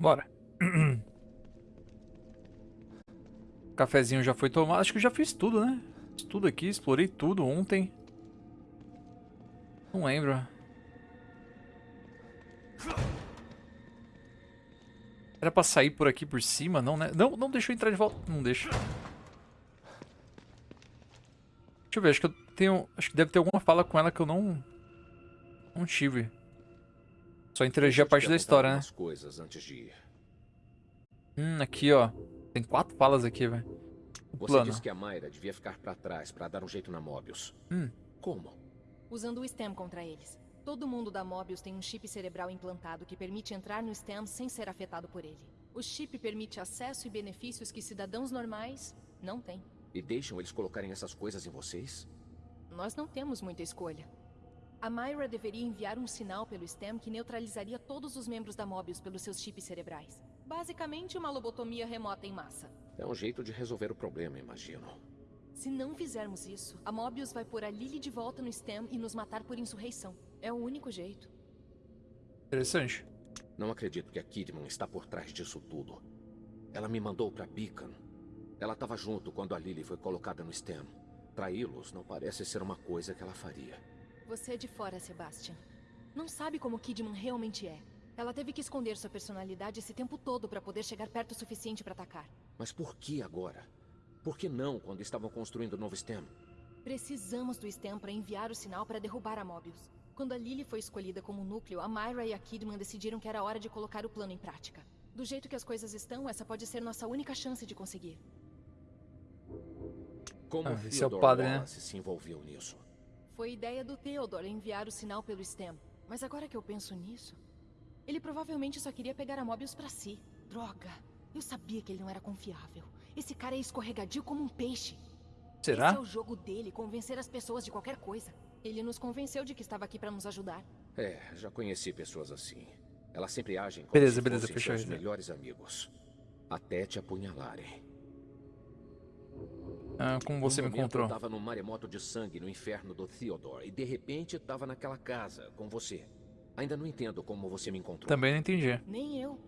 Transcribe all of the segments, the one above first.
Bora. Cafezinho já foi tomado. Acho que eu já fiz tudo, né? Fiz tudo aqui, explorei tudo ontem. Não lembro. Era pra sair por aqui por cima, não, né? Não, não deixa eu entrar de volta. Não deixa. Deixa eu ver, acho que eu tenho... Acho que deve ter alguma fala com ela que eu não... Não tive. Só interagir a parte da história, né? Coisas antes de ir. Hum, aqui, ó. Tem quatro falas aqui, velho. Você plano. disse que a Mayra devia ficar pra trás pra dar um jeito na Mobius. Hum. Como? Usando o STEM contra eles. Todo mundo da Mobius tem um chip cerebral implantado que permite entrar no STEM sem ser afetado por ele. O chip permite acesso e benefícios que cidadãos normais não têm. E deixam eles colocarem essas coisas em vocês? Nós não temos muita escolha. A Myra deveria enviar um sinal pelo STEM que neutralizaria todos os membros da Mobius pelos seus chips cerebrais. Basicamente, uma lobotomia remota em massa. É um jeito de resolver o problema, imagino. Se não fizermos isso, a Mobius vai pôr a Lily de volta no STEM e nos matar por insurreição. É o único jeito. Interessante. Não acredito que a Kidman está por trás disso tudo. Ela me mandou para Beacon. Ela estava junto quando a Lily foi colocada no STEM. Traí-los não parece ser uma coisa que ela faria. Você é de fora, Sebastian. Não sabe como Kidman realmente é. Ela teve que esconder sua personalidade esse tempo todo para poder chegar perto o suficiente para atacar. Mas por que agora? Por que não quando estavam construindo o novo STEM? Precisamos do STEM para enviar o sinal para derrubar a Mobius. Quando a Lily foi escolhida como núcleo, a Myra e a Kidman decidiram que era hora de colocar o plano em prática. Do jeito que as coisas estão, essa pode ser nossa única chance de conseguir. Como ah, esse é o padre, né? se envolveu nisso? Foi ideia do Theodore enviar o sinal pelo STEM. Mas agora que eu penso nisso... Ele provavelmente só queria pegar a Mobius pra si. Droga. Eu sabia que ele não era confiável. Esse cara é escorregadio como um peixe. Será? Esse é o jogo dele, convencer as pessoas de qualquer coisa. Ele nos convenceu de que estava aqui para nos ajudar. É, já conheci pessoas assim. Elas sempre agem como beleza, se beleza, fossem fechou seus melhores amigos. Até te apunhalarem. Ah, como você um me encontrou? Eu tava no maremoto de sangue no inferno do Theodore e de repente tava naquela casa com você. Ainda não entendo como você me encontrou. Também não entendi. Nem eu.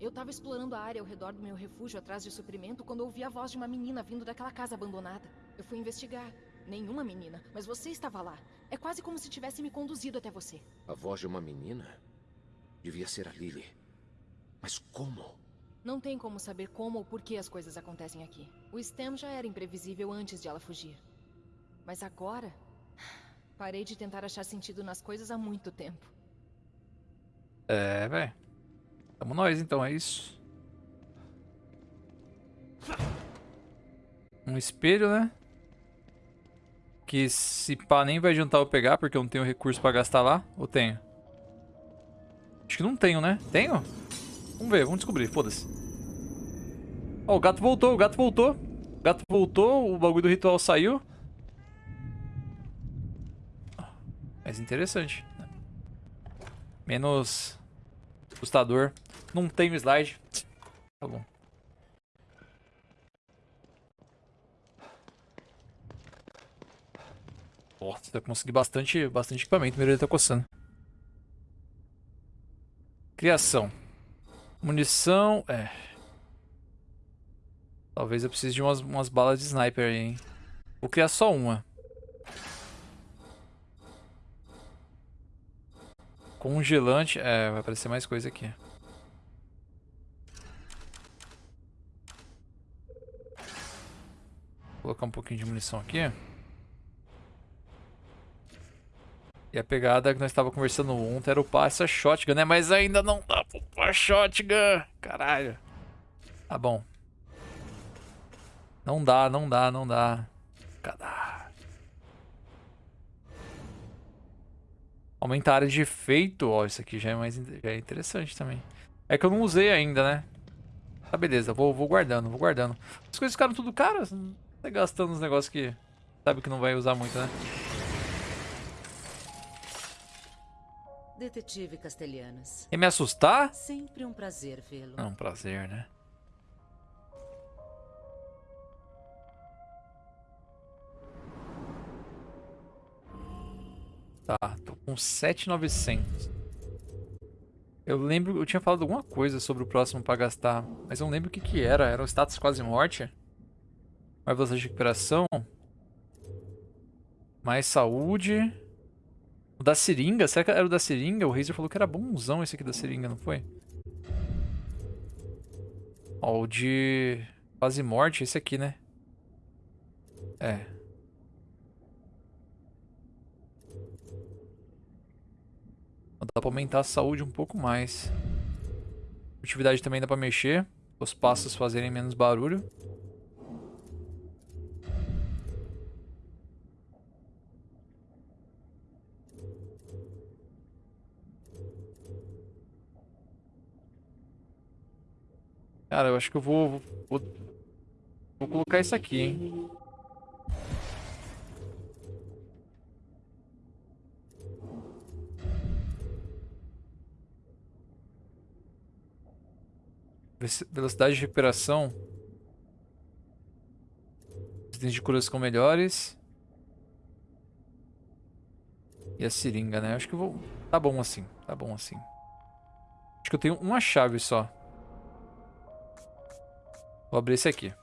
Eu tava explorando a área ao redor do meu refúgio atrás de suprimento quando ouvi a voz de uma menina vindo daquela casa abandonada. Eu fui investigar. Nenhuma menina, mas você estava lá. É quase como se tivesse me conduzido até você. A voz de uma menina? Devia ser a Lily. Mas como? Não tem como saber como ou por que as coisas acontecem aqui. O STEM já era imprevisível antes de ela fugir. Mas agora... Parei de tentar achar sentido nas coisas há muito tempo. É, velho. Tamo nós então, é isso. Um espelho, né? Que se pá nem vai adiantar eu pegar, porque eu não tenho recurso pra gastar lá. Ou tenho? Acho que não tenho, né? Tenho? Vamos ver, vamos descobrir, foda-se. Ó, o gato voltou, o gato voltou. O gato voltou, o bagulho do ritual saiu. Mais interessante. Menos assustador. Não tem slide. Tá bom. Nossa, vai conseguir bastante, bastante equipamento. Meu tá coçando. Criação. Munição. É. Talvez eu precise de umas, umas balas de sniper aí, hein. Vou criar só uma. Congelante. É, vai aparecer mais coisa aqui. Vou colocar um pouquinho de munição aqui. E a pegada que nós estávamos conversando ontem era upar essa shotgun, né? Mas ainda não dá pra upar shotgun. Caralho. Tá bom. Não dá, não dá, não dá. Cadê? Aumentar a área de efeito. Ó, isso aqui já é mais já é interessante também. É que eu não usei ainda, né? Tá, beleza. Vou, vou guardando, vou guardando. As coisas ficaram tudo caras. Tá gastando uns negócios que sabe que não vai usar muito, né? Detetive Castelhanos. Quer me assustar? Sempre um prazer vê-lo. É um prazer, né? Tá, tô com 7,900. Eu lembro, eu tinha falado alguma coisa sobre o próximo pra gastar, mas eu não lembro o que que era. Era o status quase morte? Mais velocidade de recuperação? Mais saúde? O da seringa? Será que era o da seringa? O Razer falou que era bonzão esse aqui da seringa, não foi? Ó, o de quase morte, esse aqui, né? É. Dá pra aumentar a saúde um pouco mais. Atividade também dá pra mexer. Os passos fazerem menos barulho. Cara, eu acho que eu vou, vou, vou colocar isso aqui, hein. Velocidade de recuperação. Os itens de curas ficam melhores. E a seringa, né? Acho que eu vou... Tá bom assim. Tá bom assim. Acho que eu tenho uma chave só. Vou abrir esse aqui.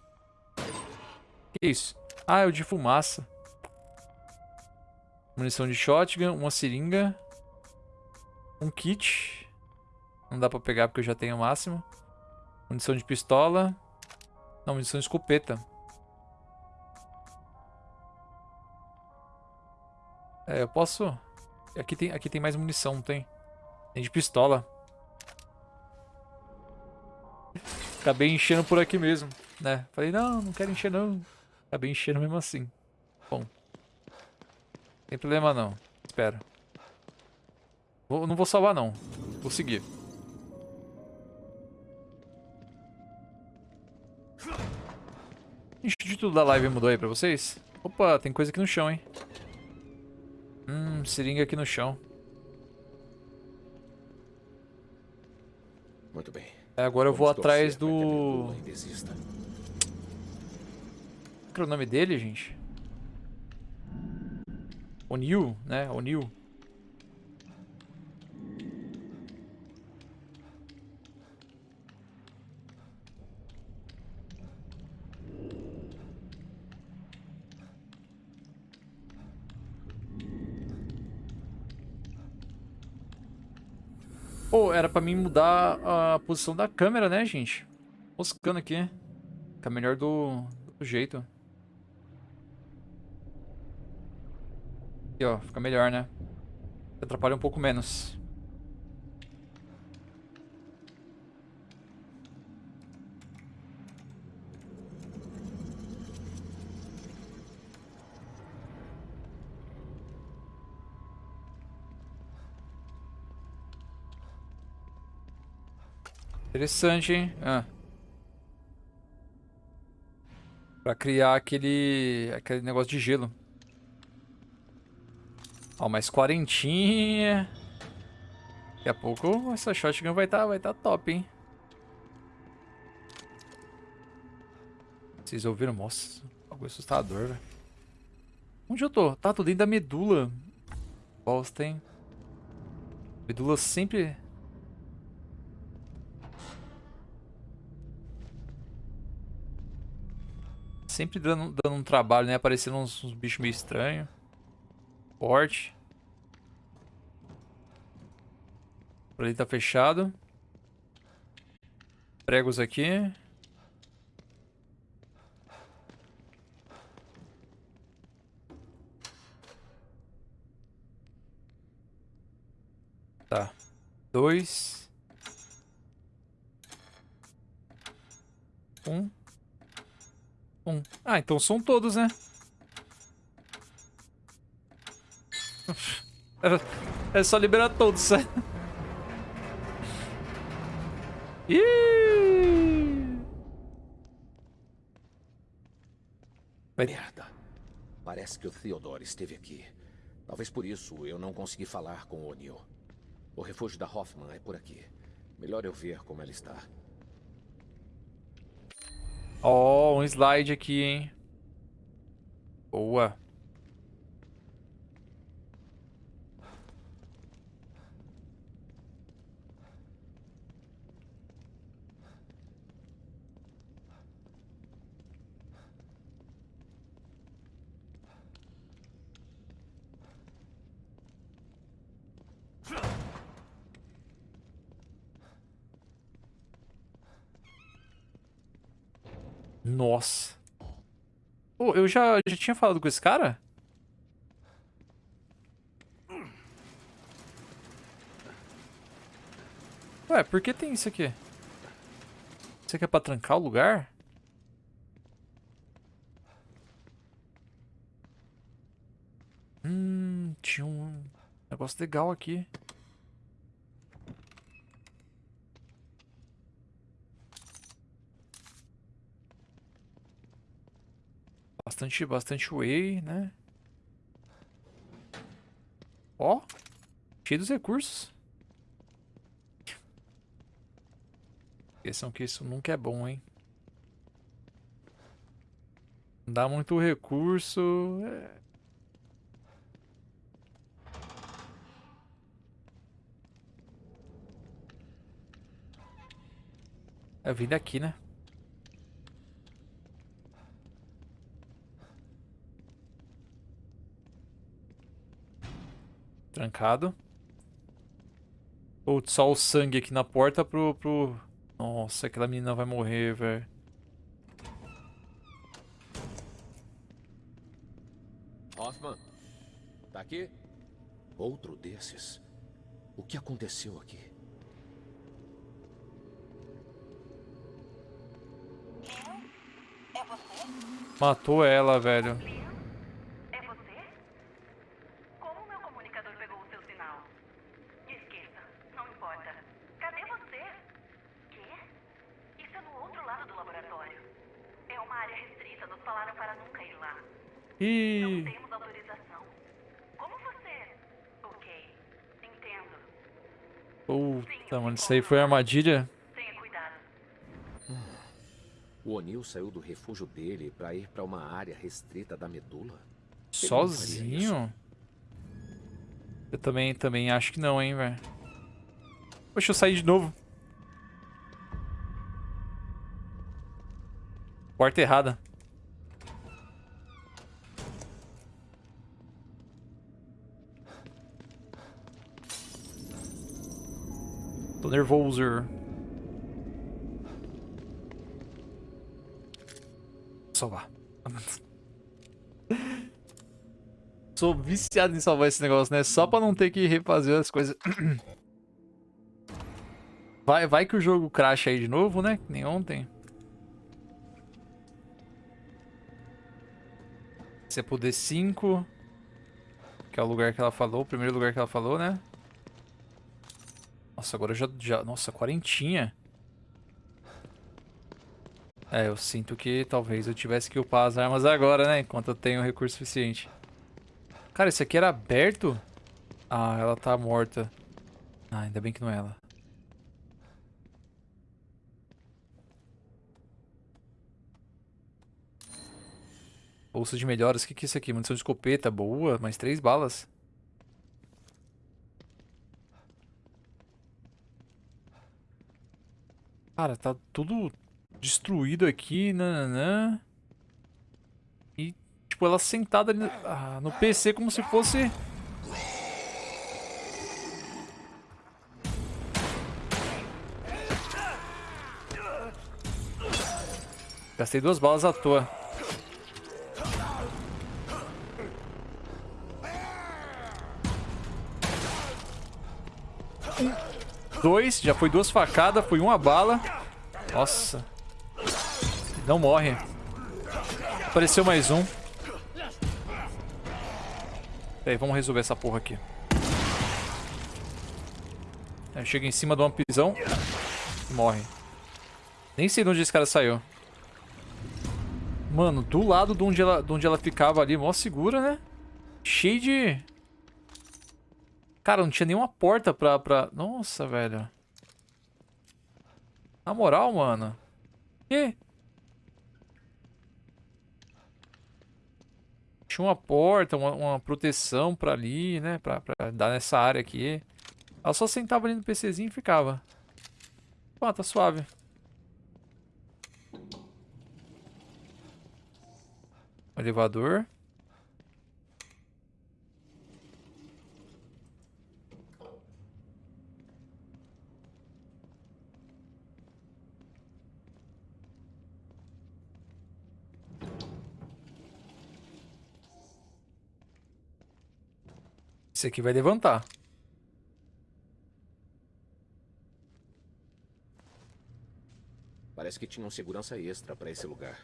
Que isso? Ah, é o de fumaça. Munição de shotgun, uma seringa. Um kit. Não dá pra pegar porque eu já tenho o máximo. Munição de pistola. Não, munição de escopeta. É, eu posso... Aqui tem, aqui tem mais munição, não tem? Tem de pistola. Acabei enchendo por aqui mesmo, né? Falei, não, não quero encher não. Acabei enchendo mesmo assim. Bom. Tem problema não. Espera. Vou, não vou salvar não. Vou seguir. O título da live mudou aí pra vocês? Opa, tem coisa aqui no chão, hein? Hum, seringa aqui no chão. Muito bem. É, agora eu vou atrás do... Qual era o nome dele, gente? O'Neill, né? O'Neill. Era pra mim mudar a posição da câmera, né, gente? Moscando aqui. Fica melhor do, do jeito. Aqui, ó. Fica melhor, né? Atrapalha um pouco menos. Interessante, hein? Ah. Pra criar aquele, aquele negócio de gelo. Ó, mais quarentinha. Daqui a pouco essa shotgun vai estar tá, vai tá top, hein? Vocês ouviram? Nossa, algo assustador, velho. Onde eu tô? Tá, tô dentro da medula. Bosta, hein? Medula sempre Sempre dando, dando um trabalho, né? Aparecendo uns, uns bichos meio estranhos. Forte. Por ali tá fechado. Pregos aqui. Tá. Dois. Um. Um. Ah, então são todos, né? É só liberar todos, né? Ih! Merda. Parece que o Theodore esteve aqui. Talvez por isso eu não consegui falar com o O'Neill. O refúgio da Hoffman é por aqui. Melhor eu ver como ela está. Ó, oh, um slide aqui, hein? Boa. Nossa. Pô, eu já, já tinha falado com esse cara? Ué, por que tem isso aqui? Isso aqui é pra trancar o lugar? Hum, tinha um negócio legal aqui. Bastante, bastante whey, né? Ó, cheio dos recursos. Esqueçam que isso nunca é bom, hein? Não dá muito recurso. É... É vir daqui, né? Trancado. Putz, só o sangue aqui na porta pro, pro... Nossa, aquela menina vai morrer, velho. Hoffman, tá aqui? Outro desses? O que aconteceu aqui? É você? Matou ela, velho. É você? Como meu comunicador pegou o seu sinal? Esqueça, não importa. Cadê você? Quê? Isso é no outro lado do laboratório. É uma área restrita, nos falaram para nunca ir lá. Não Ih, temos autorização. Como você? Ok, entendo. puta, mano, isso aí foi armadilha. O O'Neill saiu do refúgio dele pra ir pra uma área restrita da medula? Sozinho? Eu também, também acho que não, hein, velho. Poxa, eu saí de novo. Porta errada. Nervoso. Salvar. Sou viciado em salvar esse negócio, né? Só pra não ter que refazer as coisas. Vai, vai que o jogo cracha aí de novo, né? Que nem ontem. Se é pro D5. Que é o lugar que ela falou, o primeiro lugar que ela falou, né? Nossa, agora eu já, já... Nossa, quarentinha. É, eu sinto que talvez eu tivesse que upar as armas agora, né? Enquanto eu tenho recurso suficiente. Cara, isso aqui era aberto? Ah, ela tá morta. Ah, ainda bem que não é ela. Bolsa de melhoras. O que, que é isso aqui? Munição de escopeta. Boa, mais três balas. Cara, tá tudo destruído aqui, nananã. E, tipo, ela sentada ali no, ah, no PC como se fosse... Gastei duas balas à toa. Dois, já foi duas facadas, foi uma bala. Nossa. Não morre. Apareceu mais um. Peraí, vamos resolver essa porra aqui. Aí chega em cima de uma prisão e morre. Nem sei de onde esse cara saiu. Mano, do lado de onde ela, de onde ela ficava ali, mó segura, né? Cheio de... Cara, não tinha nenhuma porta pra... pra... Nossa, velho. Na moral, mano. Que? Tinha uma porta, uma, uma proteção pra ali, né? Pra, pra dar nessa área aqui. Ela só sentava ali no PCzinho e ficava. Pô, tá suave. Elevador. Esse aqui vai levantar. Parece que tinha um segurança extra pra esse lugar.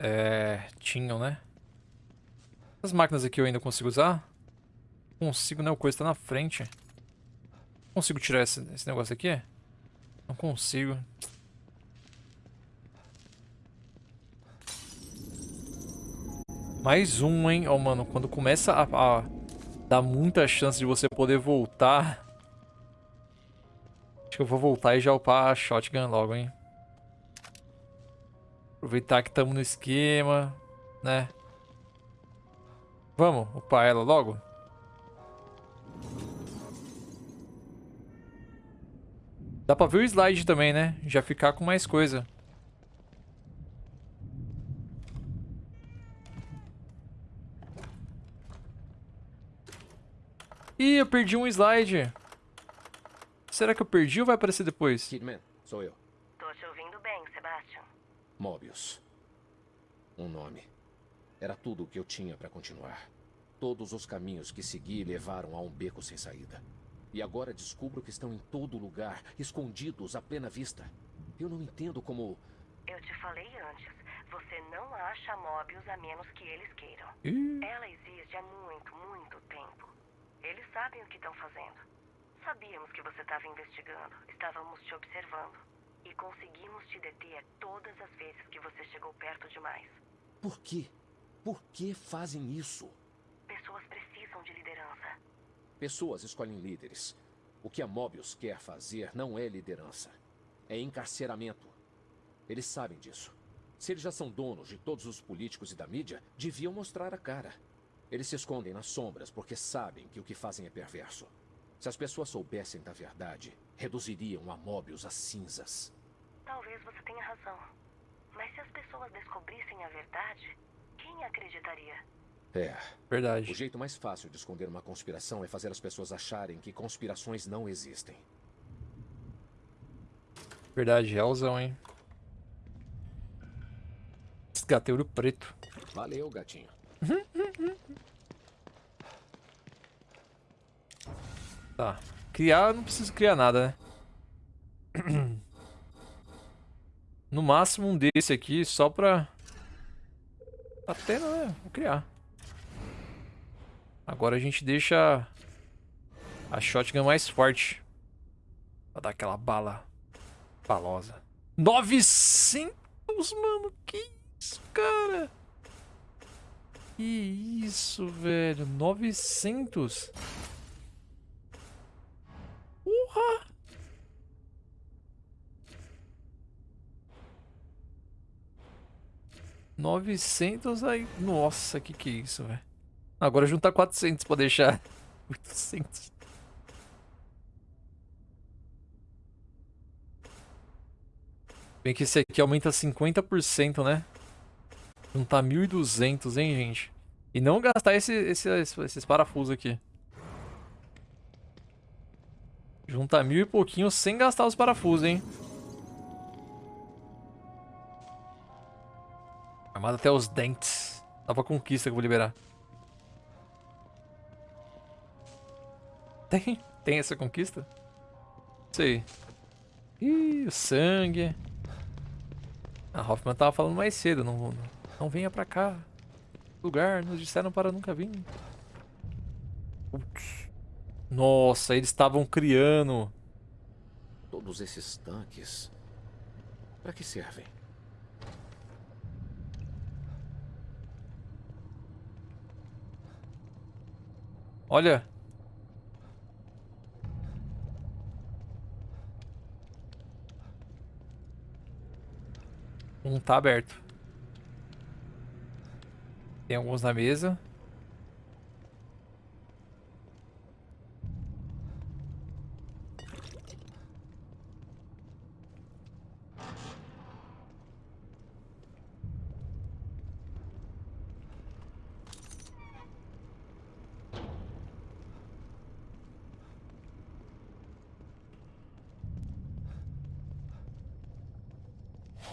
É. Tinham, né? As máquinas aqui eu ainda consigo usar? Consigo, né? O coisa tá na frente. Consigo tirar esse, esse negócio aqui? Não consigo. Mais um, hein? Ó, oh, mano, quando começa a, a dar muita chance de você poder voltar... Acho que eu vou voltar e já upar a shotgun logo, hein? Aproveitar que estamos no esquema, né? Vamos upar ela logo? Dá pra ver o slide também, né? Já ficar com mais coisa. Ih, eu perdi um slide. Será que eu perdi ou vai aparecer depois? Kidman, sou eu. Tô te ouvindo bem, Sebastian. Mobius. Um nome. Era tudo o que eu tinha para continuar. Todos os caminhos que segui levaram a um beco sem saída. E agora descubro que estão em todo lugar, escondidos à plena vista. Eu não entendo como. Eu te falei antes. Você não acha Mobius a menos que eles queiram. Ih. Ela existe há muito, muito tempo. Eles sabem o que estão fazendo. Sabíamos que você estava investigando. Estávamos te observando. E conseguimos te deter todas as vezes que você chegou perto demais. Por quê? Por que fazem isso? Pessoas precisam de liderança. Pessoas escolhem líderes. O que a Mobius quer fazer não é liderança. É encarceramento. Eles sabem disso. Se eles já são donos de todos os políticos e da mídia, deviam mostrar a cara. Eles se escondem nas sombras porque sabem que o que fazem é perverso. Se as pessoas soubessem da verdade, reduziriam a Mobius a cinzas. Talvez você tenha razão. Mas se as pessoas descobrissem a verdade, quem acreditaria? É. O Verdade. jeito mais fácil de esconder uma conspiração é fazer as pessoas acharem que conspirações não existem. Verdade, realzão, hein? Resgatei ouro preto. Valeu, gatinho. Tá. Criar, não preciso criar nada, né? No máximo um desse aqui, só pra... Até, né? Vou criar. Agora a gente deixa a shotgun mais forte. Pra dar aquela bala balosa. 900, mano. Que isso, cara? Que isso, velho. 900. Porra. Novecentos aí. Nossa, que que é isso, velho? Agora juntar 400 pra deixar 800. Bem que esse aqui aumenta 50%, né? Juntar 1.200, hein, gente? E não gastar esse, esse, esses parafusos aqui. Juntar mil e pouquinho sem gastar os parafusos, hein? Armado até os dentes. Nova conquista que eu vou liberar. Tem? Tem essa conquista? Sei. Ih, o sangue. A Hoffman tava falando mais cedo. Não, não venha pra cá. Lugar, nos disseram para nunca vir. Putz. Nossa, eles estavam criando. Todos esses tanques. Para que servem? Olha. Um tá aberto. Tem alguns na mesa.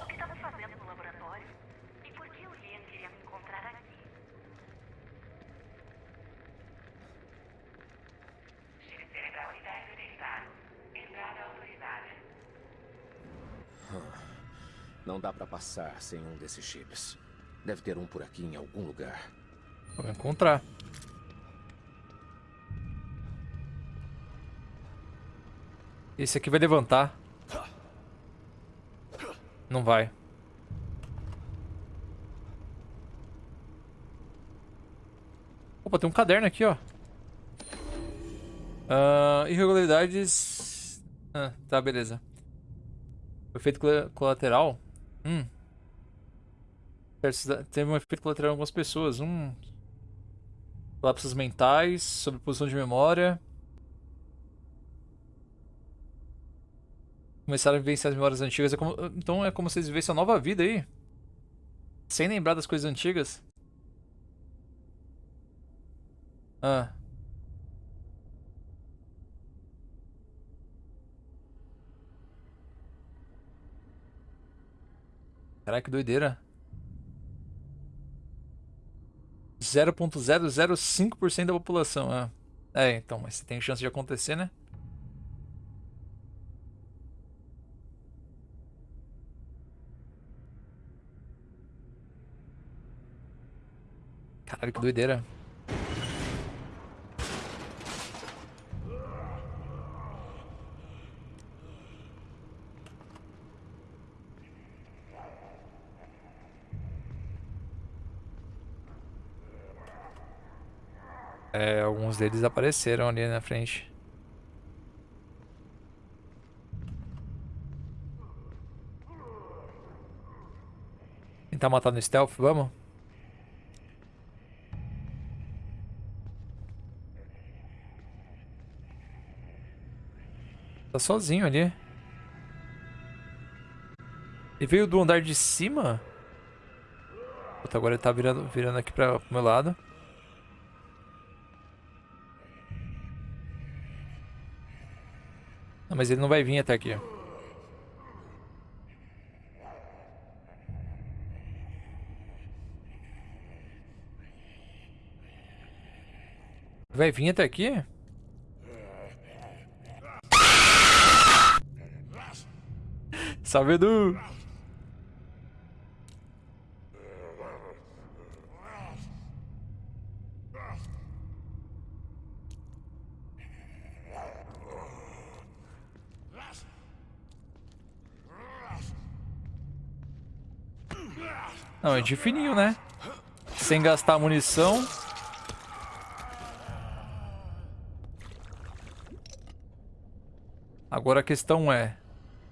O que estava fazendo no laboratório? Não dá pra passar sem um desses chips. Deve ter um por aqui em algum lugar. Vou encontrar. Esse aqui vai levantar. Não vai. Opa, tem um caderno aqui, ó. Ah, irregularidades... Ah, tá, beleza. Efeito col- colateral. Hum. Teve um efeito colateral em algumas pessoas. Hum. Lapsos mentais, sobreposição de memória. Começaram a vivenciar as memórias antigas. É como- então é como se eles vivessem uma nova vida aí. Sem lembrar das coisas antigas. Ah. Caraca, que doideira. 0.005% da população. Ah. É, então, mas tem chance de acontecer, né? Caralho, que doideira. É, alguns deles apareceram ali na frente. Tentar matar no stealth, vamos? Tá sozinho ali. Ele veio do andar de cima? Puta, agora ele tá virando, virando aqui pra, pro meu lado. Não, mas ele não vai vir até aqui. Vai vir até aqui? Salve, Edu! É de fininho, né? Sem gastar munição. Agora a questão é...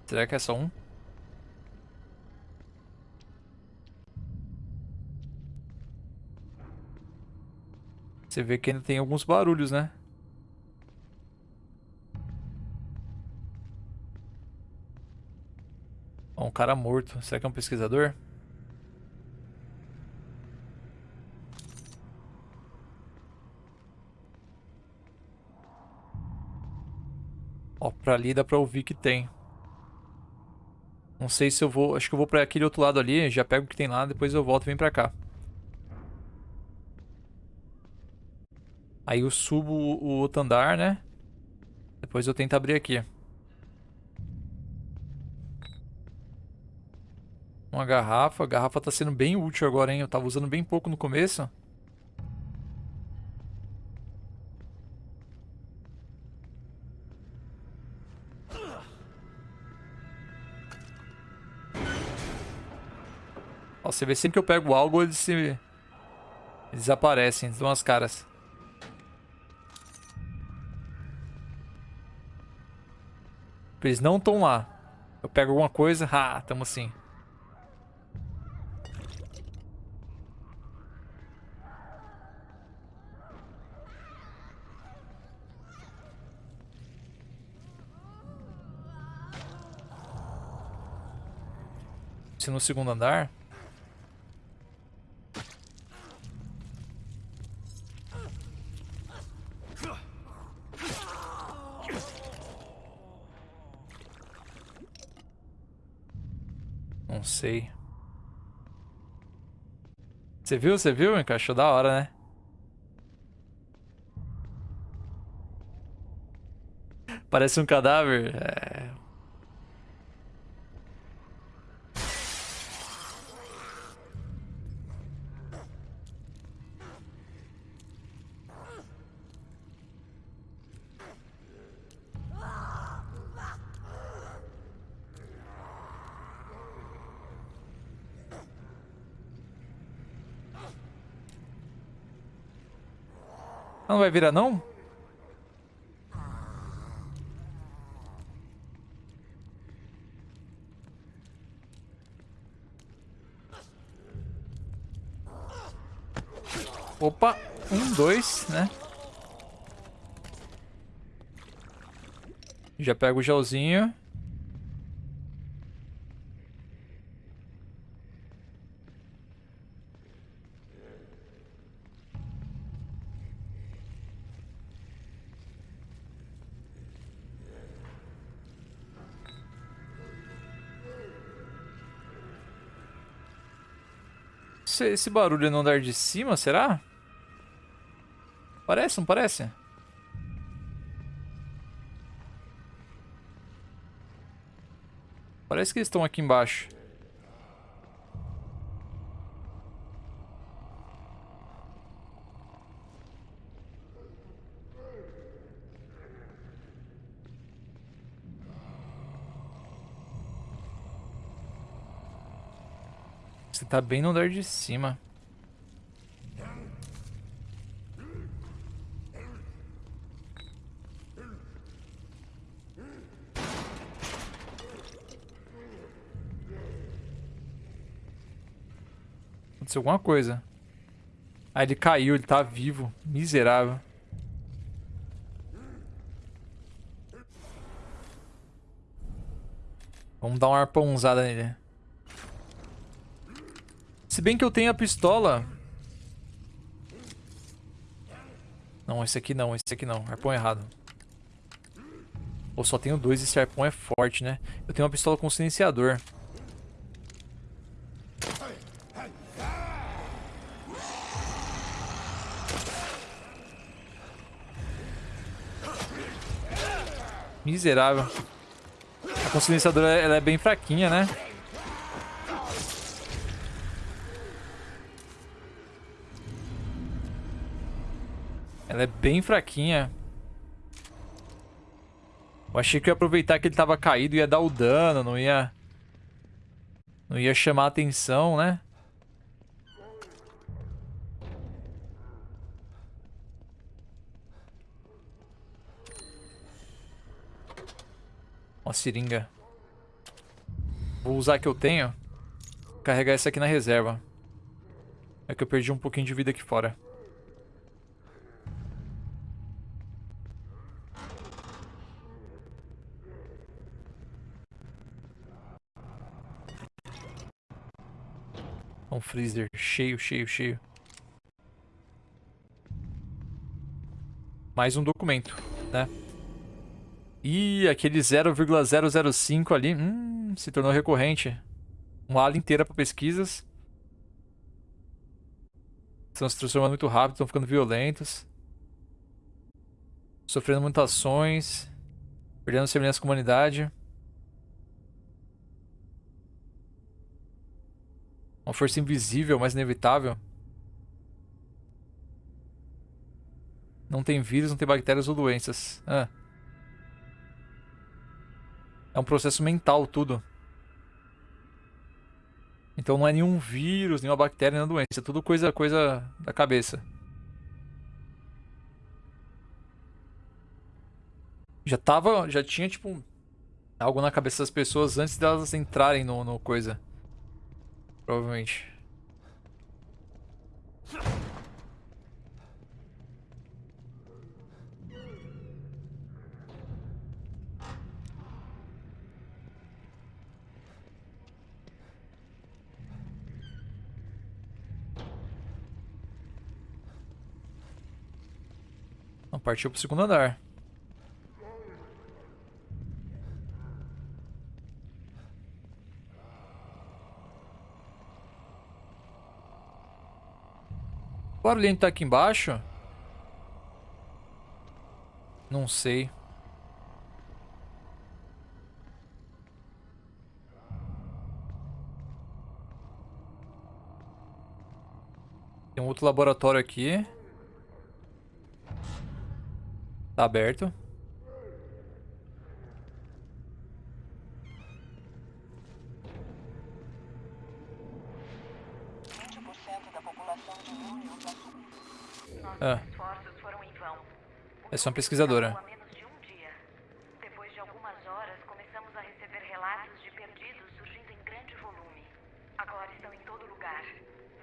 Será que é só um? Você vê que ainda tem alguns barulhos, né? Um cara morto. Será que é um pesquisador? Ó, pra ali dá pra ouvir que tem. Não sei se eu vou... Acho que eu vou pra aquele outro lado ali, já pego o que tem lá, depois eu volto e venho pra cá. Aí eu subo o outro andar, né? Depois eu tento abrir aqui. Uma garrafa. A garrafa tá sendo bem útil agora, hein? Eu tava usando bem pouco no começo. Você vê sempre que eu pego algo, eles se... Eles desaparecem, eles dão as caras. Eles não estão lá. Eu pego alguma coisa, ah, tamo assim. Se no segundo andar. Não sei. Você viu? Você viu? Encaixou da hora, né? Parece um cadáver. É... Não vai virar não? Opa, um, dois, né? Já pego o gelzinho. Esse, barulho no andar de cima, será? Parece, não parece? Parece que eles estão aqui embaixo. Você tá bem no andar de cima. Aconteceu alguma coisa. Ah, ele caiu, ele tá vivo. Miserável. Vamos dar uma arpãozada nele. Se bem que eu tenho a pistola. Não, esse aqui não, esse aqui não. Arpão errado. Ou só tenho dois e esse arpão é forte, né? Eu tenho uma pistola com silenciador. Miserável. A consilenciadora ela é bem fraquinha, né? Ela é bem fraquinha. Eu achei que eu ia aproveitar que ele tava caído e ia dar o dano, não ia... Não ia chamar atenção, né? Uma seringa. Vou usar a que eu tenho. Carregar essa aqui na reserva. É que eu perdi um pouquinho de vida aqui fora. Freezer cheio, cheio, cheio. Mais um documento, né? E aquele 0,005 ali, hum, se tornou recorrente. Uma ala inteira para pesquisas. Estão se transformando muito rápido, estão ficando violentos. Sofrendo mutações. Perdendo semelhança com a humanidade. Uma força invisível, mas inevitável. Não tem vírus, não tem bactérias ou doenças. Ah. É um processo mental tudo. Então não é nenhum vírus, nenhuma bactéria, nenhuma doença. É tudo coisa, coisa da cabeça. Já tava, já tinha tipo algo na cabeça das pessoas antes delas entrarem no, no coisa. Provavelmente. Não, partiu pro segundo andar. O barulhinho tá aqui embaixo? Não sei. Tem um outro laboratório aqui. Tá aberto. Ah. esforços foram em vão. É só uma pesquisadora. Há menos de um dia. Depois de algumas horas, começamos a receber relatos de perdidos surgindo em grande volume. Agora estão em todo lugar.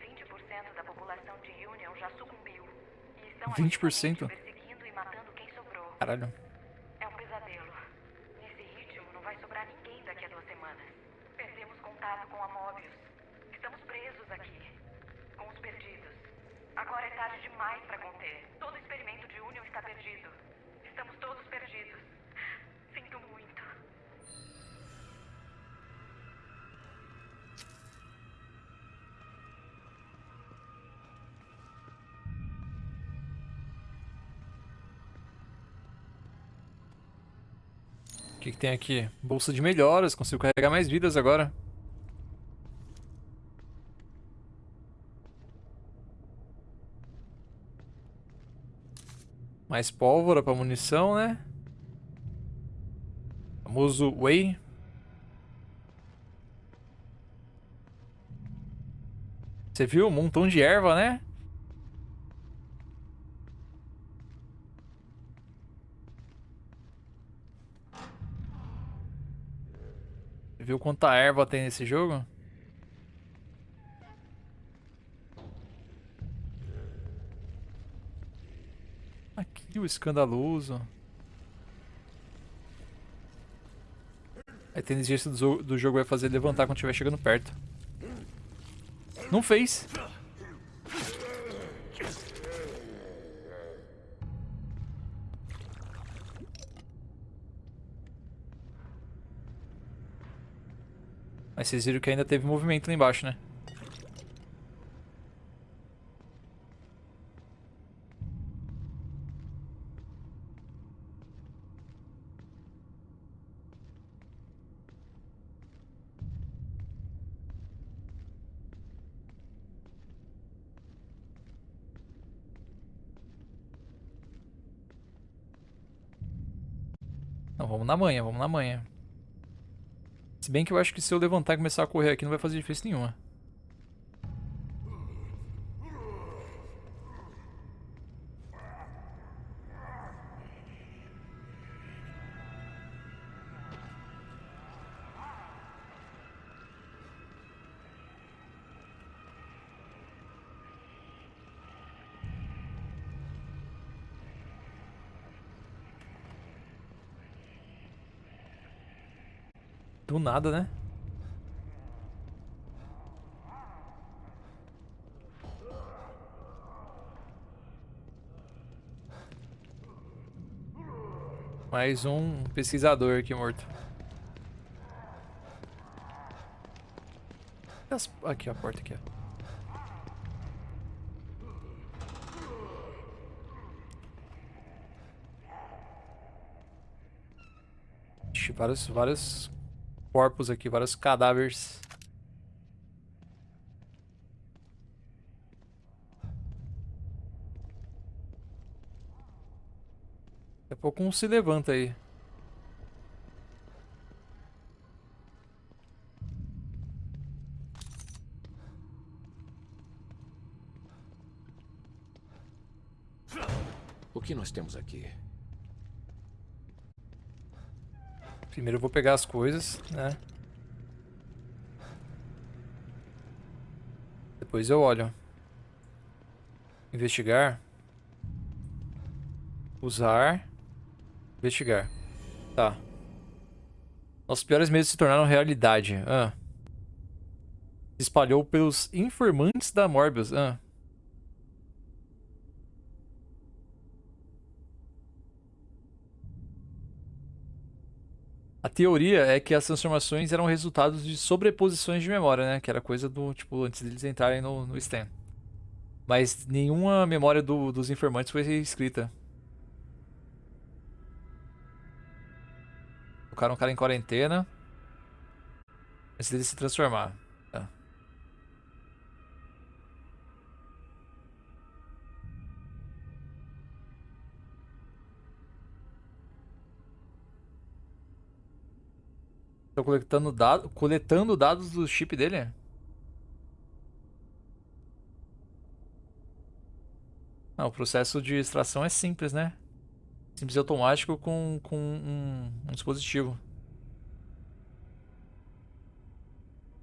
20% da população de Union já sucumbiu. E estão 20%? ativamente perseguindo e matando quem sobrou. Caralho. É um pesadelo. Nesse ritmo, não vai sobrar ninguém daqui a duas semanas. Perdemos contato com a Mobius. Estamos presos aqui. Com os perdidos. Agora demais para conter. Todo experimento de Union está perdido. Estamos todos perdidos. Sinto muito. O que, que tem aqui? Bolsa de melhoras. Consigo carregar mais vidas agora. Mais pólvora pra munição, né? Famoso Whey. Você viu? Um montão de erva, né? Você viu quanta erva tem nesse jogo? Aqui o escandaloso. A inteligência do, do jogo vai fazer levantar quando estiver chegando perto. Não fez. Mas vocês viram que ainda teve movimento lá embaixo, né? Na manhã, vamos na manhã. Se bem que eu acho que se eu levantar e começar a correr aqui não vai fazer diferença nenhuma. Nada, né? Mais um pesquisador aqui morto. Aqui, a porta aqui, vários, vários corpos aqui, vários cadáveres. Daqui a pouco um se levanta aí. O que nós temos aqui? Primeiro eu vou pegar as coisas, né? Depois eu olho. Investigar. Usar. Investigar. Tá. Nossos piores medos se tornaram realidade. Ah. Se espalhou pelos informantes da Morbius. Ah. Teoria é que as transformações eram resultados de sobreposições de memória, né? Que era coisa do, tipo, antes deles entrarem no, no Stan. Mas nenhuma memória do- dos informantes foi escrita. Colocaram o cara em quarentena. Antes dele se transformar. Tô coletando, dado, coletando dados do chip dele? Ah, o processo de extração é simples, né? Simples automático com, com um, um dispositivo.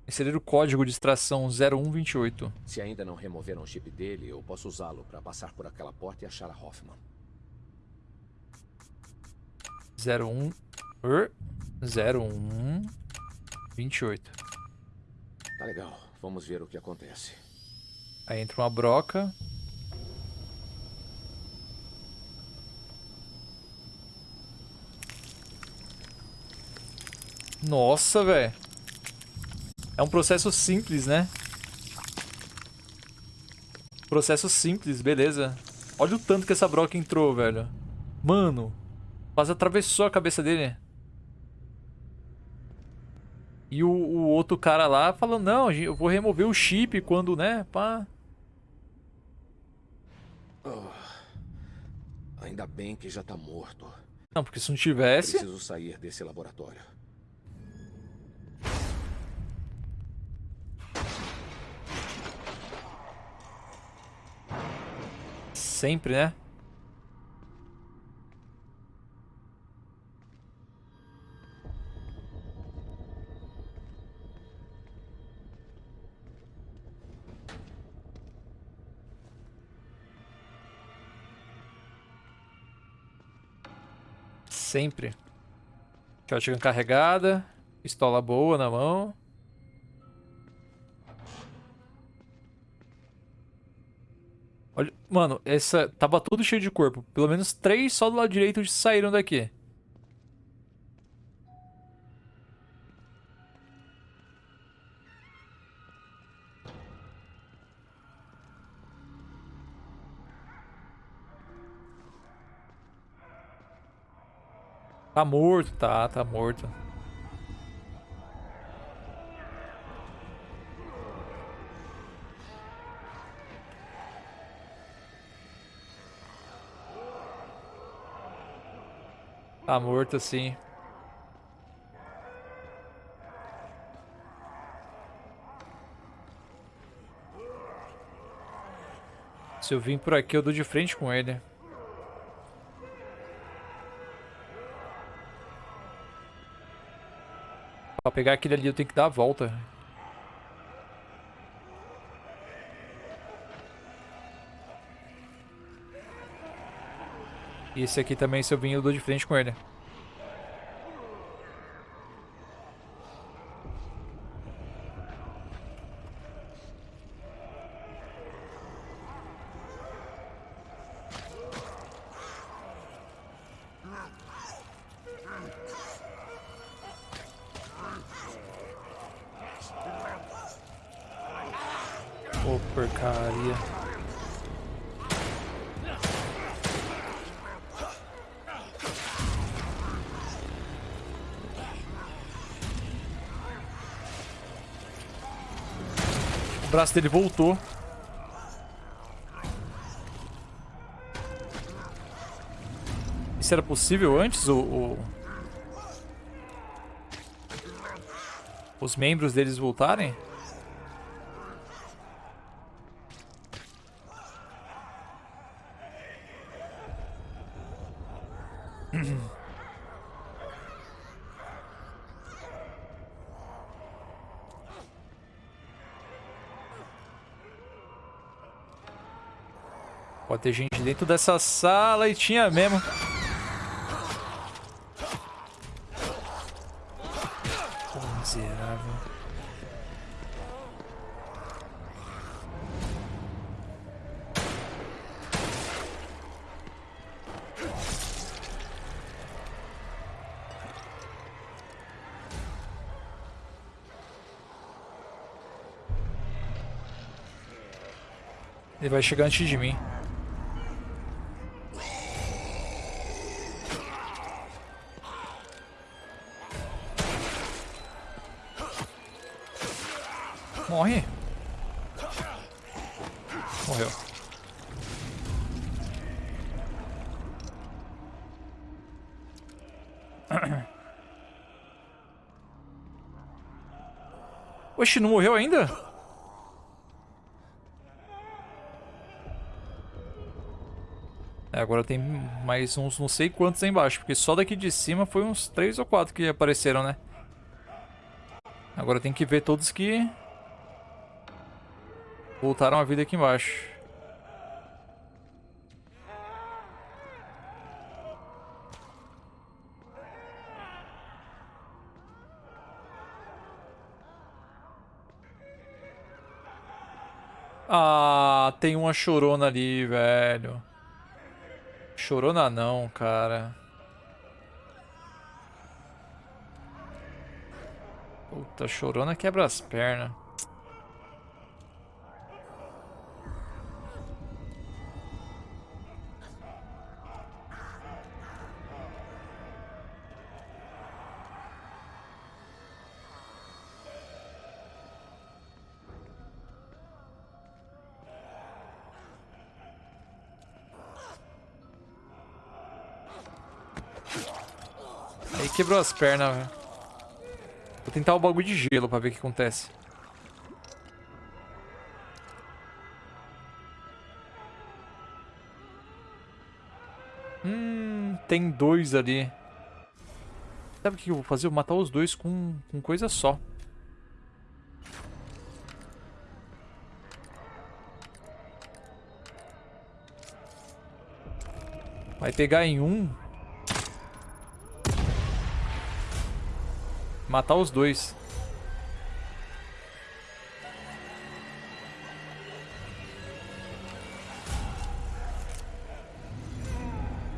Inserir o código de extração 0128. Se ainda não removeram o chip dele, eu posso usá-lo para passar por aquela porta e achar a Hoffman. 01 er, 01 28. Tá legal. Vamos ver o que acontece. Aí entra uma broca. Nossa, velho. É um processo simples, né? Processo simples, beleza. Olha o tanto que essa broca entrou, velho. Mano. Quase atravessou a cabeça dele. E o, o outro cara lá falando, não, eu vou remover o chip quando, né, pá. Oh, ainda bem que já tá morto. Não, porque se não tivesse... Preciso sair desse laboratório. Sempre, né? Sempre. Shotgun carregada. Pistola boa na mão. Olha, mano, essa tava tudo cheio de corpo. Pelo menos três só do lado direito saíram daqui. Tá morto, tá, tá morto. Tá morto, sim. Se eu vim por aqui, eu dou de frente com ele. Pra pegar aquele ali, eu tenho que dar a volta. E esse aqui também, se eu vim, eu dou de frente com ele. Braço dele voltou. Isso era possível antes? O, o... Os membros deles voltarem? Pode ter gente dentro dessa sala e tinha mesmo. Pô, miserável. Ele vai chegar antes de mim. Oxe, não morreu ainda? É, agora tem mais uns não sei quantos aí embaixo, porque só daqui de cima foi uns 3 ou 4 que apareceram, né? Agora tem que ver todos que voltaram a vida aqui embaixo. Tem uma chorona ali, velho. Chorona não, cara. Puta, chorona quebra as pernas. Aí quebrou as pernas, velho. Vou tentar o bagulho de gelo pra ver o que acontece. Hum, tem dois ali. Sabe o que eu vou fazer? Eu vou matar os dois com, com coisa só. Vai pegar em um. Matar os dois.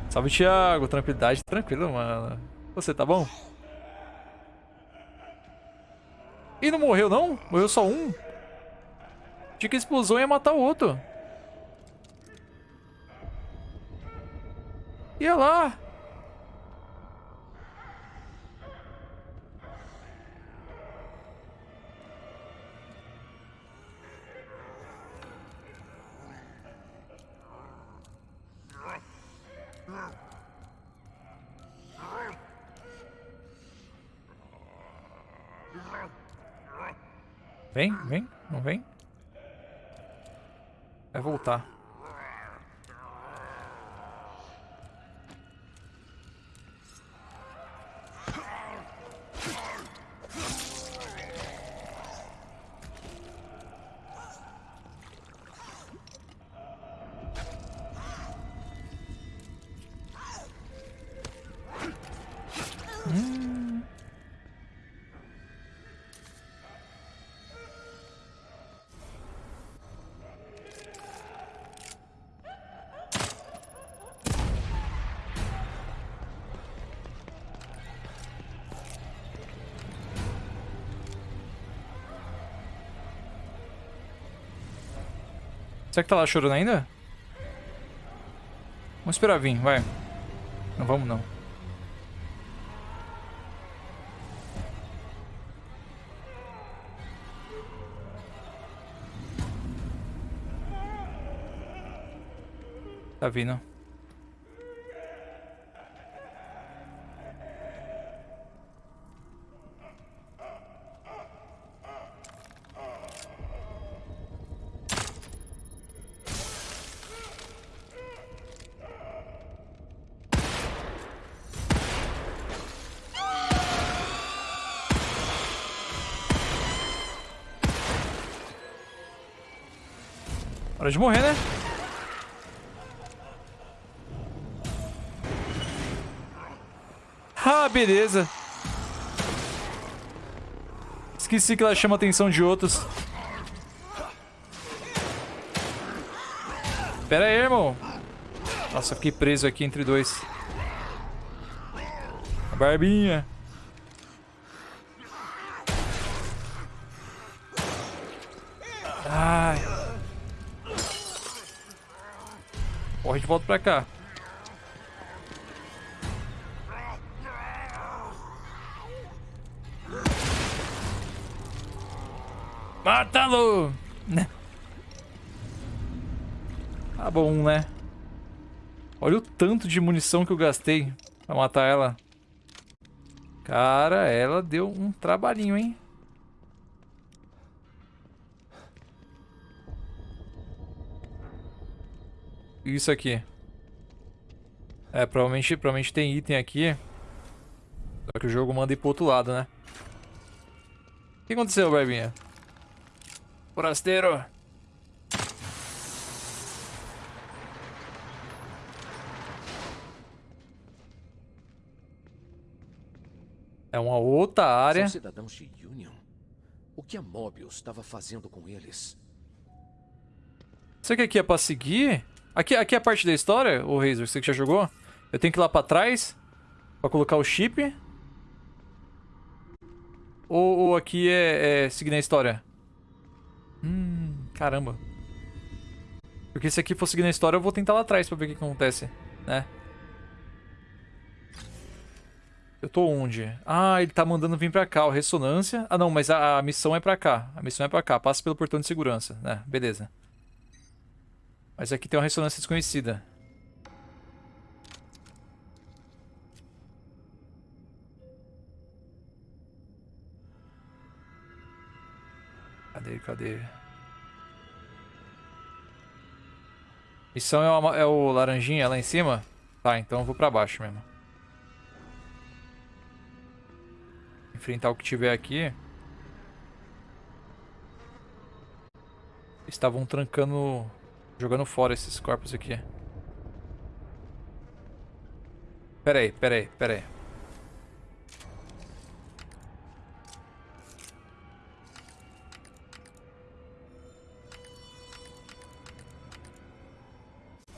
Salve, Thiago. Tranquilidade. Tranquilo, mano. Você tá bom? E não morreu, não? Morreu só um? Tinha que a explosão ia matar o outro. Ia lá. Vem, vem, não vem? Vai voltar. Será que tá lá chorando ainda? Vamos esperar vir, vai. Não vamos não. Tá vindo. Hora de morrer, né? Ah, beleza. Esqueci que ela chama a atenção de outros. Pera aí, irmão. Nossa, fiquei preso aqui entre dois. Barbinha. Volta pra cá. Mata-lo! Tá bom, né? Olha o tanto de munição que eu gastei pra matar ela. Cara, ela deu um trabalhinho, hein? Isso aqui. É, provavelmente, provavelmente tem item aqui. Só que o jogo manda ir pro outro lado, né? O que aconteceu, Barbinha? Forasteiro! É uma outra área. São cidadãos de Union? O que a Mobius estava fazendo com eles? Você que aqui é pra seguir? Aqui, aqui é a parte da história, o Razor, você que já jogou? Eu tenho que ir lá pra trás pra colocar o chip? Ou, ou aqui é, é seguir na história? Hum, caramba. Porque se aqui for seguir na história, eu vou tentar lá atrás pra ver o que, que acontece, né? Eu tô onde? Ah, ele tá mandando vir pra cá, o ressonância. Ah, não, mas a, a missão é pra cá. A missão é pra cá. Passa pelo portão de segurança. né? beleza. Mas aqui tem uma ressonância desconhecida. Cadê, cadê? Missão é, é o laranjinha lá em cima? Tá, então eu vou pra baixo mesmo. enfrentar o que tiver aqui. Estavam trancando, jogando fora esses corpos aqui. Pera aí, pera aí, pera aí.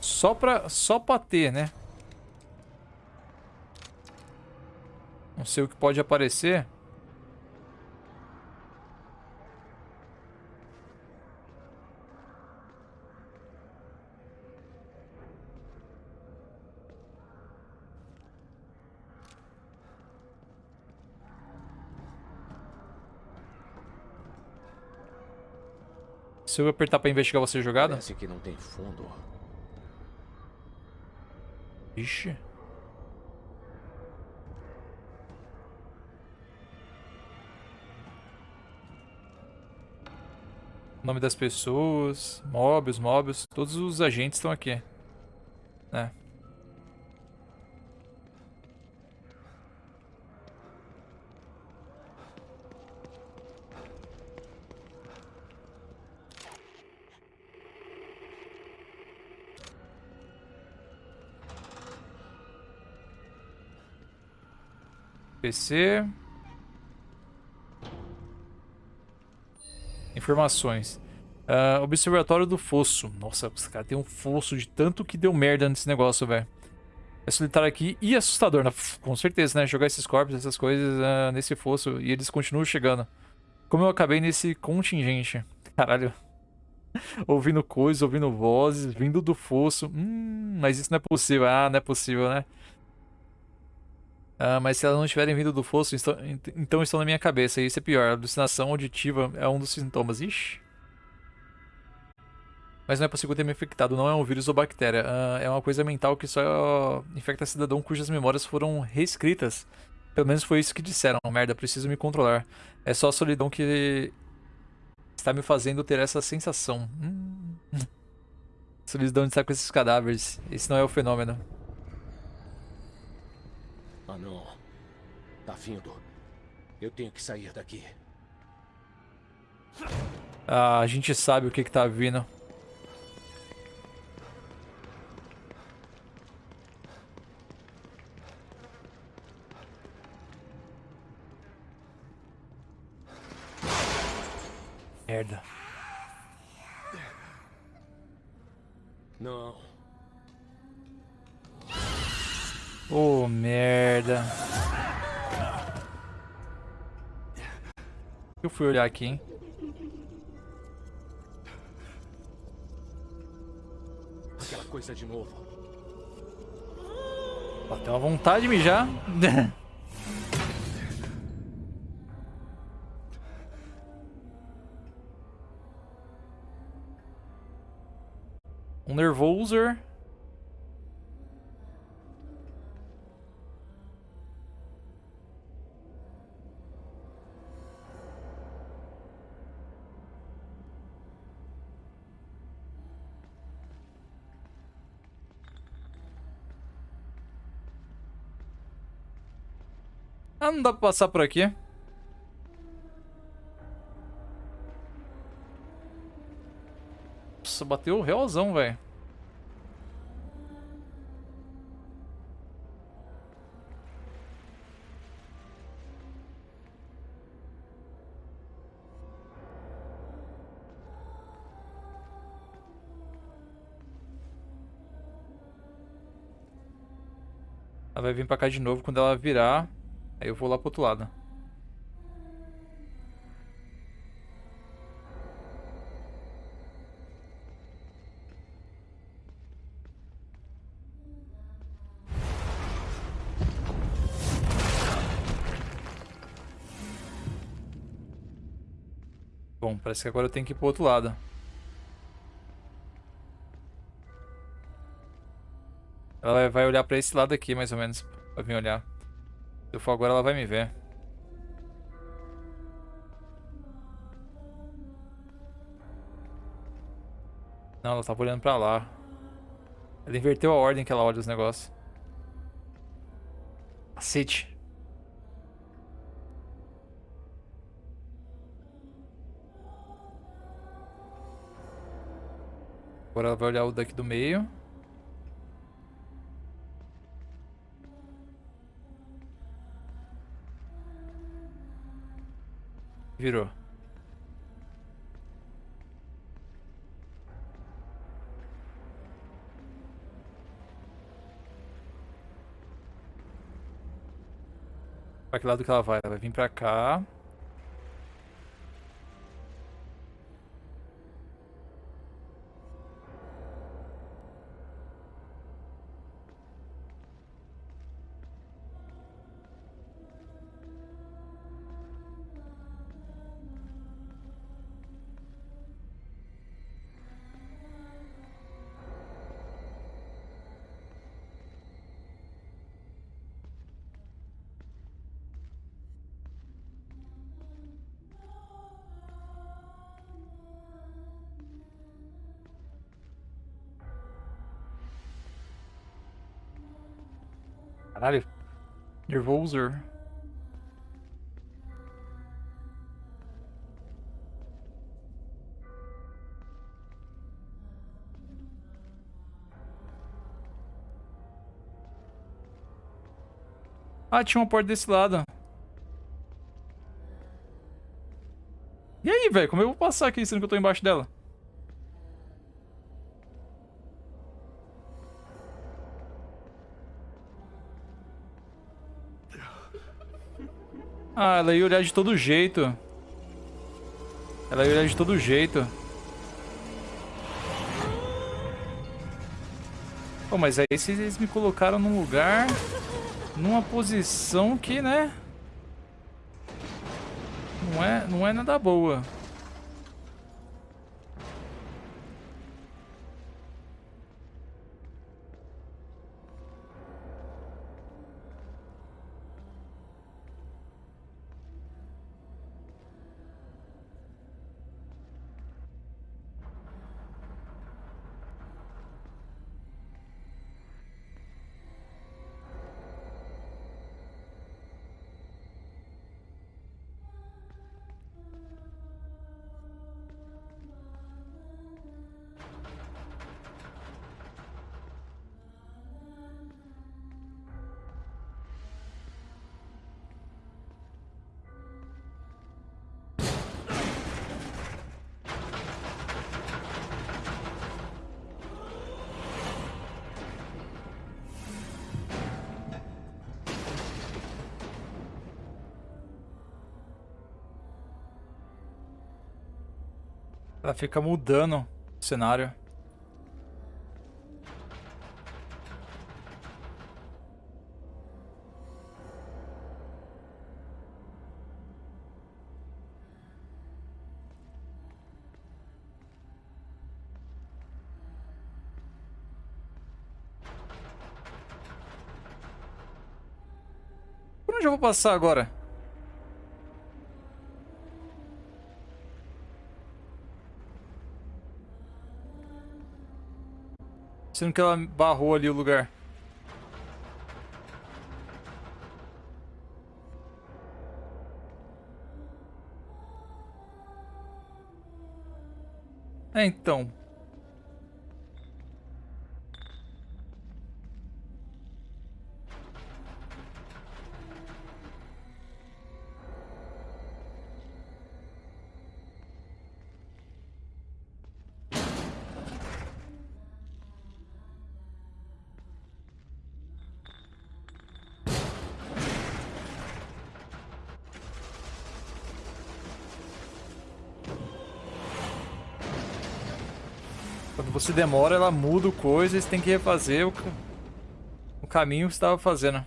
Só pra, só pra ter, né? Não sei o que pode aparecer. Se eu apertar pra investigar você jogada? Parece que não tem fundo. Ixi. Nome das pessoas, Mobius, Mobius, todos os agentes estão aqui. Né? PC. Informações. Uh, observatório do fosso. Nossa, os caras tem um fosso de tanto que deu merda nesse negócio, velho. É solitário aqui e assustador, né? com certeza, né? Jogar esses corpos, essas coisas uh, nesse fosso e eles continuam chegando. Como eu acabei nesse contingente. Caralho. ouvindo coisas, ouvindo vozes, vindo do fosso. Hum, mas isso não é possível. Ah, não é possível, né? Ah, mas se elas não estiverem vindo do fosso, estão, então estão na minha cabeça. E isso é pior. Alucinação auditiva é um dos sintomas. Ixi. Mas não é possível ter me infectado. Não é um vírus ou bactéria. Ah, é uma coisa mental que só infecta cidadão cujas memórias foram reescritas. Pelo menos foi isso que disseram. Merda, preciso me controlar. É só a solidão que está me fazendo ter essa sensação. Hum. Solidão de estar com esses cadáveres. Esse não é o fenômeno. Ah, não. Tá vindo. Eu tenho que sair daqui. Ah, a gente sabe o que que tá vindo. Merda. Não. Oh, merda. Eu fui olhar aqui, hein? Aquela coisa de novo. Bateu uma vontade de mijar. um nervoser. Ah, não dá pra passar por aqui. Nossa, bateu realzão, velho. Ela vai vir pra cá de novo quando ela virar. Aí eu vou lá pro outro lado. Bom, parece que agora eu tenho que ir pro outro lado. Ela vai- olhar pra esse lado aqui, mais ou menos. Pra vir olhar. Se eu for agora, ela vai me ver. Não, ela tava olhando pra lá. Ela inverteu a ordem que ela olha os negócios. Cacete. Agora ela vai olhar o daqui do meio. Virou. Pra que lado que ela vai? Ela vai vir pra cá. Nervoso. Ah, tinha uma porta desse lado. E aí, velho? Como eu vou passar aqui sendo que eu tô embaixo dela? Ah, ela ia olhar de todo jeito. Ela ia olhar de todo jeito. Pô, mas aí vocês me colocaram num lugar... Numa posição que, né? Não é, não é nada boa. Ela fica mudando o cenário. Por onde eu vou passar agora? Parecendo que ela barrou ali o lugar. É, então. Você demora, ela muda coisa você tem que refazer o, o caminho que estava fazendo.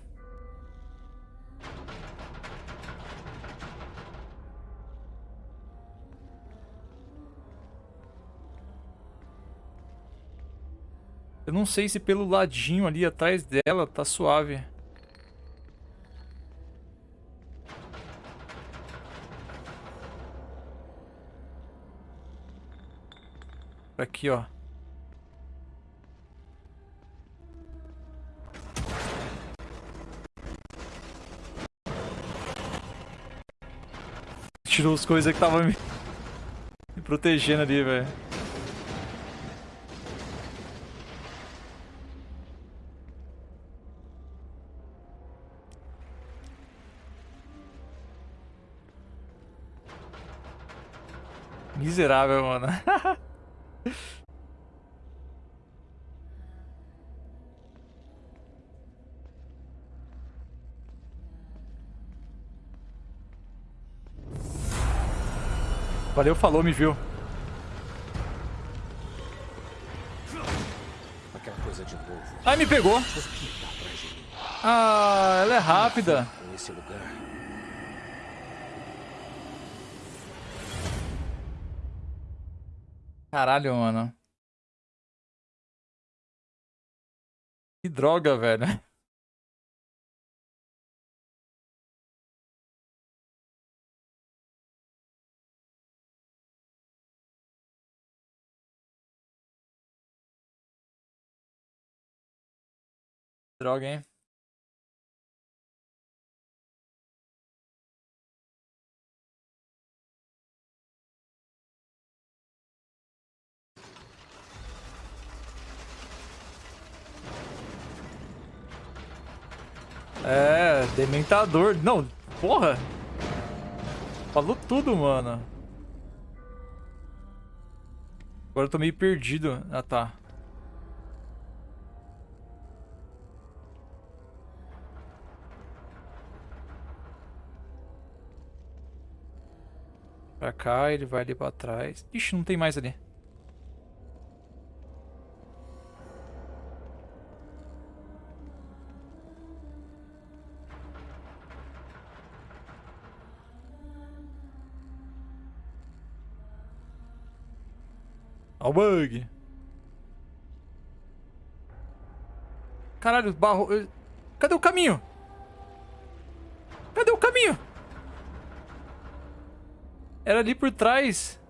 Eu não sei se pelo ladinho ali atrás dela tá suave. Aqui, ó. Tirou as coisas que tava me, me protegendo ali, velho. Miserável, mano. Valeu, falou, me viu. Aquela coisa de novo. Ai, me pegou. Ah, ela é rápida. Esse lugar. Caralho, mano. Que droga, velho. Droga, hein? É, dementador. Não, porra. Falou tudo, mano. Agora eu tô meio perdido. Ah, tá. Pra cá, ele vai ali pra trás. Ixi, não tem mais ali. Ó o bug. Caralho, barro... eu- Cadê o caminho? Cadê o caminho? Era ali por trás.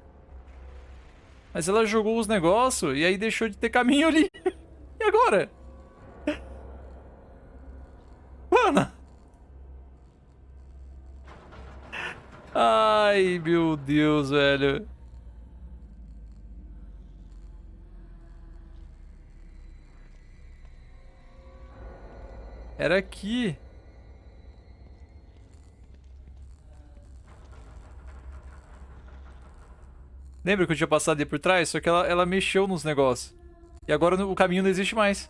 Mas ela jogou os negócios e aí deixou de ter caminho ali. E agora? Mano. Ai, meu Deus, velho. Era aqui. Lembra que eu tinha passado ali por trás? Só que ela, ela mexeu nos negócios. E agora o caminho não existe mais.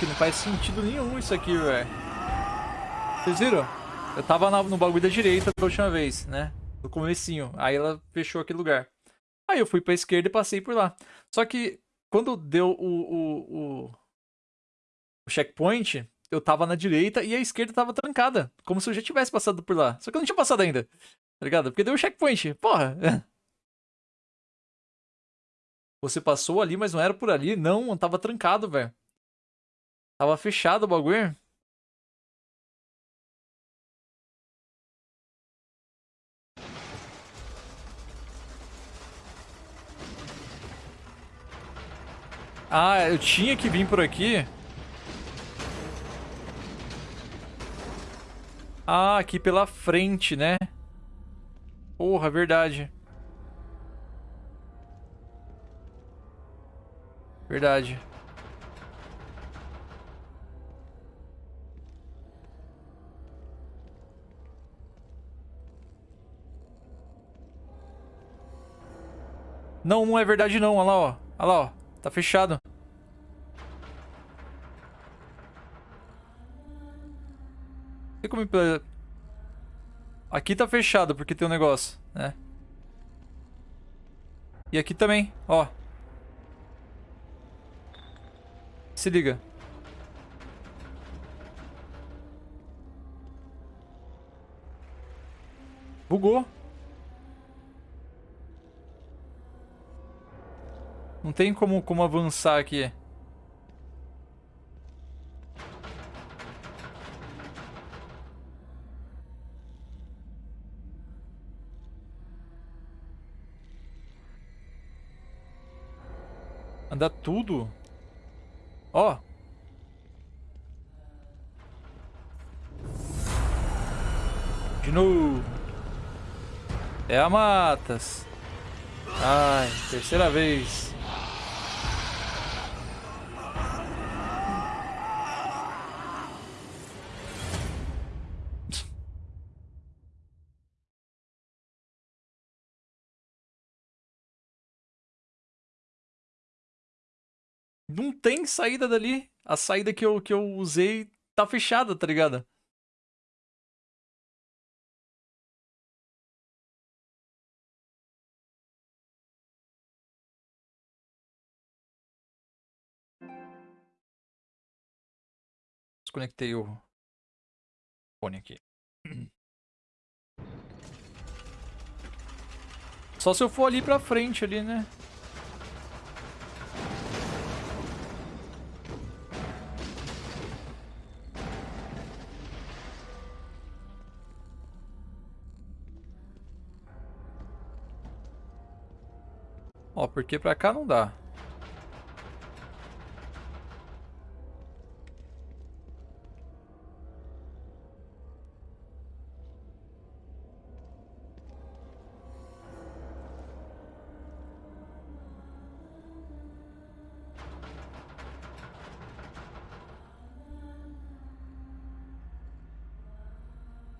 Porque não faz sentido nenhum isso aqui, velho. Vocês viram? Eu tava no bagulho da direita da última vez, né? No comecinho. Aí ela fechou aquele lugar. Aí eu fui pra esquerda e passei por lá. Só que quando deu o, o, o, o o checkpoint, eu tava na direita e a esquerda tava trancada. Como se eu já tivesse passado por lá. Só que eu não tinha passado ainda. Tá ligado? Porque deu o checkpoint. Porra. Você passou ali, mas não era por ali. Não, tava trancado, velho. Tava fechado o bagulho. Ah, eu tinha que vir por aqui. Ah, aqui pela frente, né? Porra, verdade. Verdade. Não, não é verdade não. Olha lá, ó. Olha lá, ó. Tá fechado. Aqui tá fechado porque tem um negócio, né? E aqui também, ó. Se liga. Bugou. Não tem como, como avançar aqui. Anda tudo. Ó. De novo. É a Matas. Ai, terceira vez. Tem saída dali. A saída que eu, que eu usei tá fechada, tá ligado? Desconectei o fone aqui. Só se eu for ali pra frente ali, né? Ó, porque pra cá não dá.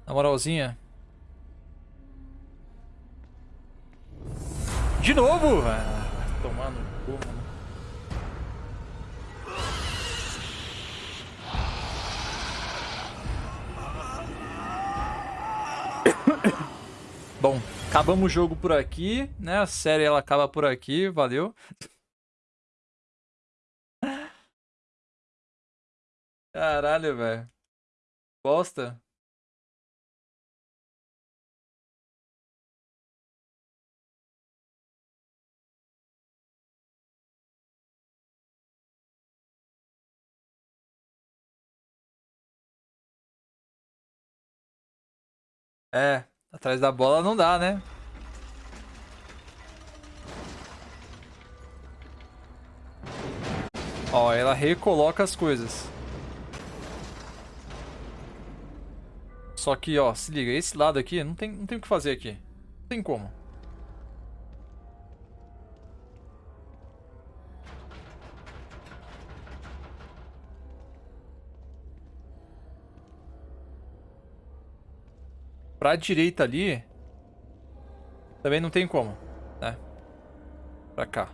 Na moralzinha. De novo! Ah, tomando cu, mano. Bom, acabamos o jogo por aqui, né? A série ela acaba por aqui, valeu. Caralho, velho. Bosta. É, atrás da bola não dá, né? Ó, ela recoloca as coisas. Só que, ó, se liga, esse lado aqui, não tem, não tem o que fazer aqui. Não tem como. Pra direita ali... Também não tem como, né? Pra cá.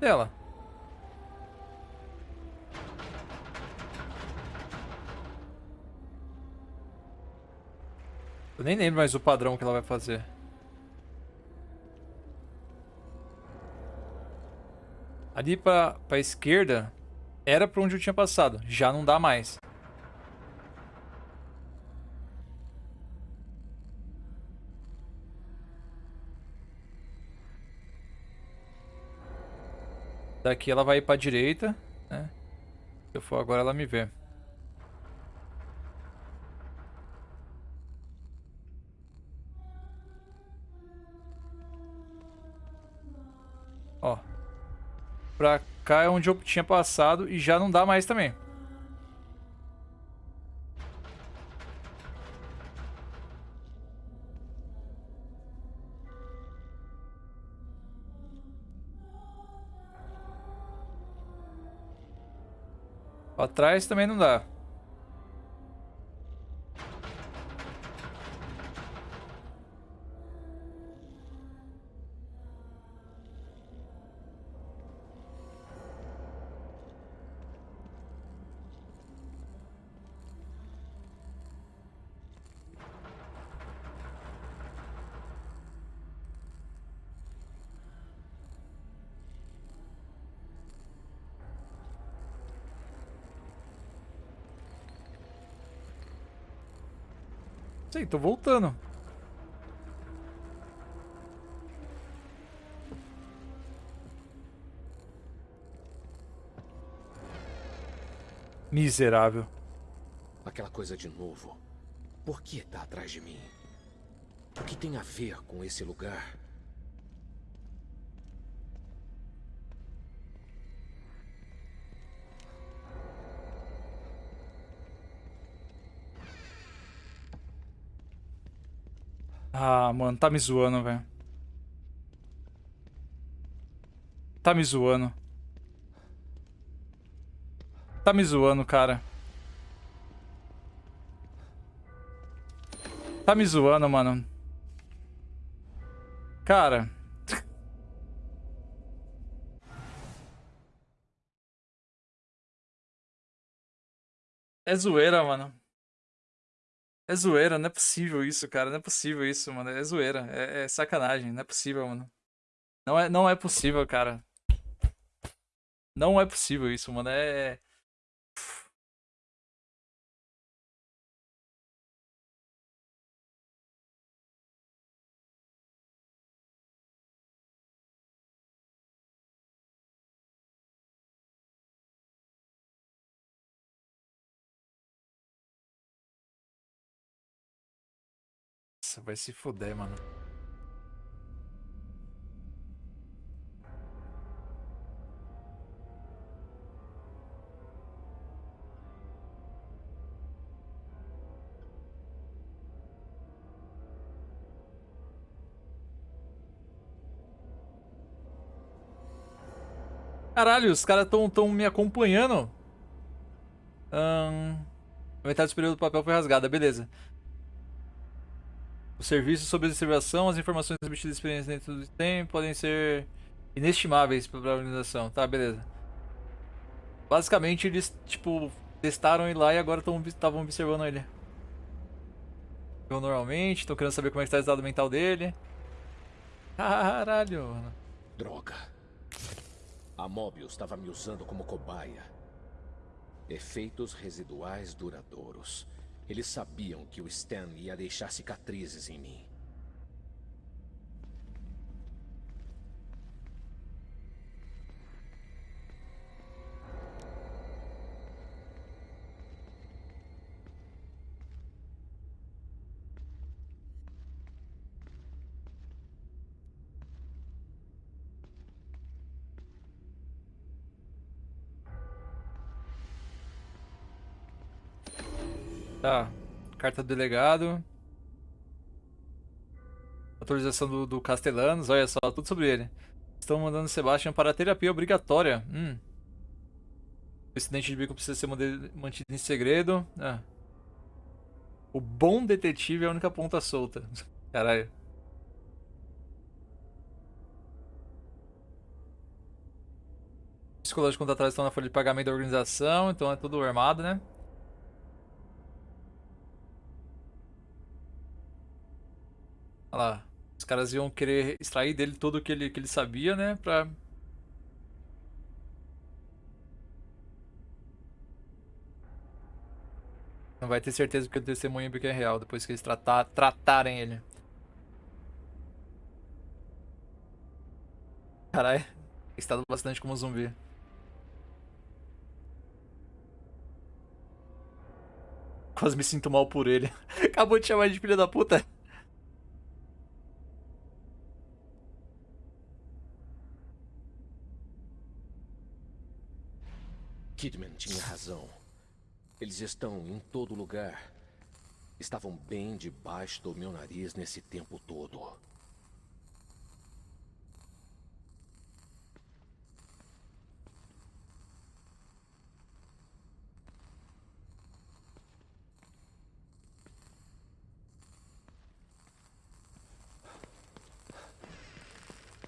Dela. Eu nem lembro mais o padrão que ela vai fazer. Ali pra, pra esquerda era pra onde eu tinha passado. Já não dá mais. Daqui ela vai ir pra direita, né? Se eu for agora ela me vê. Ó. Pra cá é onde eu tinha passado e já não dá mais também. Pra trás também não dá. Sei, tô voltando. Miserável. Aquela coisa de novo. Por que tá atrás de mim? O que tem a ver com esse lugar? Ah, mano, tá me zoando, velho. Tá me zoando. Tá me zoando, cara. Tá me zoando, mano. Cara. É zoeira, mano. É zoeira, não é possível isso, cara. Não é possível isso, mano. É zoeira. É, é sacanagem. Não é possível, mano. Não é, não é possível, cara. Não é possível isso, mano. É. vai se fuder, mano. Caralho, os caras tão, tão me acompanhando. Hum, metade superior do papel foi rasgada, beleza. Os serviços sob observação, as informações obtidas experiência dentro do tempo podem ser inestimáveis para a organização. Tá, beleza. Basicamente, eles, tipo, testaram ele lá e agora estavam observando ele. Eu normalmente, tô querendo saber como é que tá o estado mental dele. Caralho, mano. Droga. A Mobius estava me usando como cobaia. Efeitos residuais duradouros. Eles sabiam que o Stan ia deixar cicatrizes em mim. Tá. Carta do delegado. Autorização do, do olha só, tudo sobre ele. Estão mandando Sebastian para terapia obrigatória. Hum. O incidente de bico precisa ser mantido em segredo. Ah. O bom detetive é a única ponta solta. Caralho. Psicológico contra trás estão na folha de pagamento da organização, então é tudo armado, né? Caras iam querer extrair dele tudo que ele, que ele sabia, né? Pra. Não vai ter certeza que o testemunho é real depois que eles tratar, tratarem ele. Caralho, estado bastante como zumbi. Quase me sinto mal por ele. Acabou de chamar de filha da puta. Kidman tinha razão. Eles estão em todo lugar. Estavam bem debaixo do meu nariz nesse tempo todo.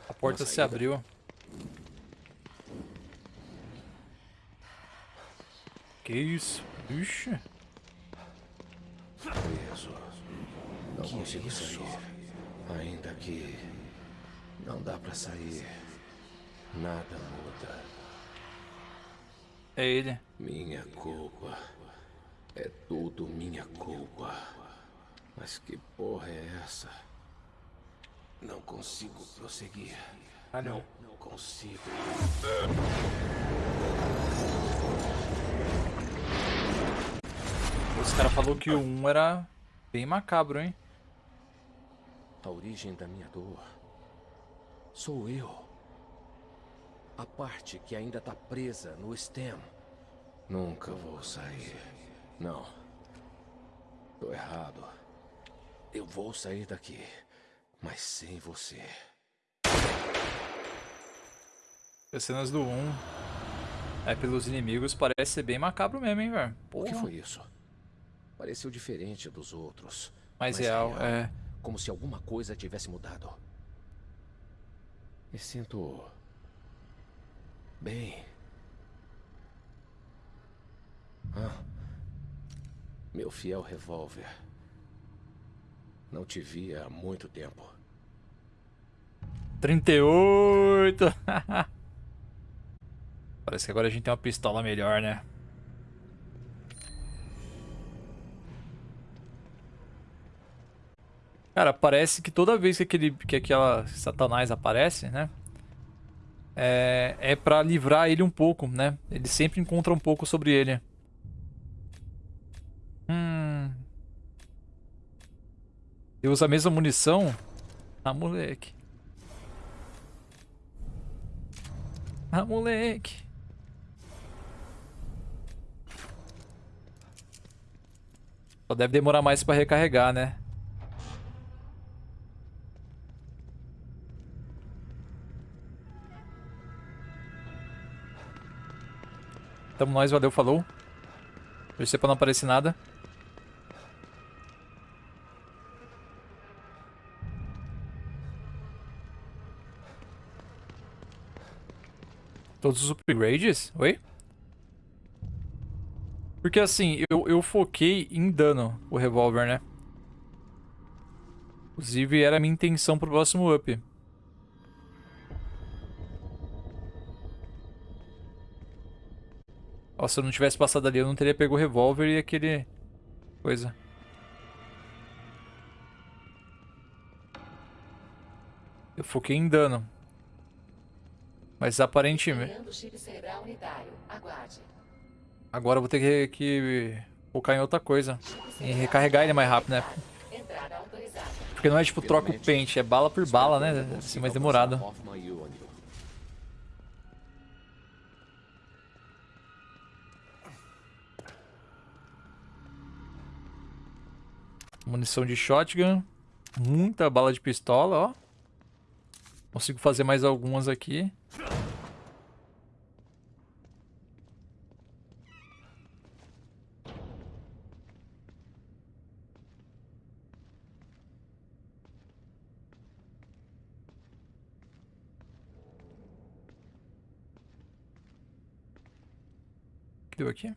A porta Uma se saída? abriu. Que isso? Ixi. Preso. Não consigo sair. Ainda que não dá pra sair. Nada muda. É ele. Minha culpa. É tudo minha culpa. Mas que porra é essa? Não consigo prosseguir. Ah, não. Não consigo. Os cara falou que o 1 era bem macabro, hein? A origem da minha dor sou eu. A parte que ainda tá presa no stem. Nunca vou sair. Não. Tô errado. Eu vou sair daqui, mas sem você. As cenas do 1. É pelos inimigos, parece ser bem macabro mesmo, hein, velho? O que foi isso? Pareceu diferente dos outros. Mais real, é. Como se alguma coisa tivesse mudado. Me sinto. bem. Ah. Meu fiel revólver. Não te via há muito tempo. 38! Parece que agora a gente tem uma pistola melhor, né? Cara, parece que toda vez que, aquele, que aquela satanás aparece, né? É, é pra livrar ele um pouco, né? Ele sempre encontra um pouco sobre ele. Hum. Eu uso a mesma munição? Ah, moleque. Ah, moleque. Só deve demorar mais pra recarregar, né? Tamo nós, valeu, falou. Torcer pra não aparecer nada. Todos os upgrades? Oi? Porque assim, eu, eu foquei em dano o revólver, né? Inclusive era a minha intenção pro próximo up. Se eu não tivesse passado ali, eu não teria pego o revólver e aquele... Coisa. Eu foquei em dano. Mas aparentemente... Agora eu vou ter que, que focar em outra coisa. Em recarregar ele mais rápido, né? Porque não é tipo troca o pente, é bala por bala, né? Assim, mais demorado. Munição de shotgun. Muita bala de pistola, ó. Consigo fazer mais algumas aqui. Deu aqui?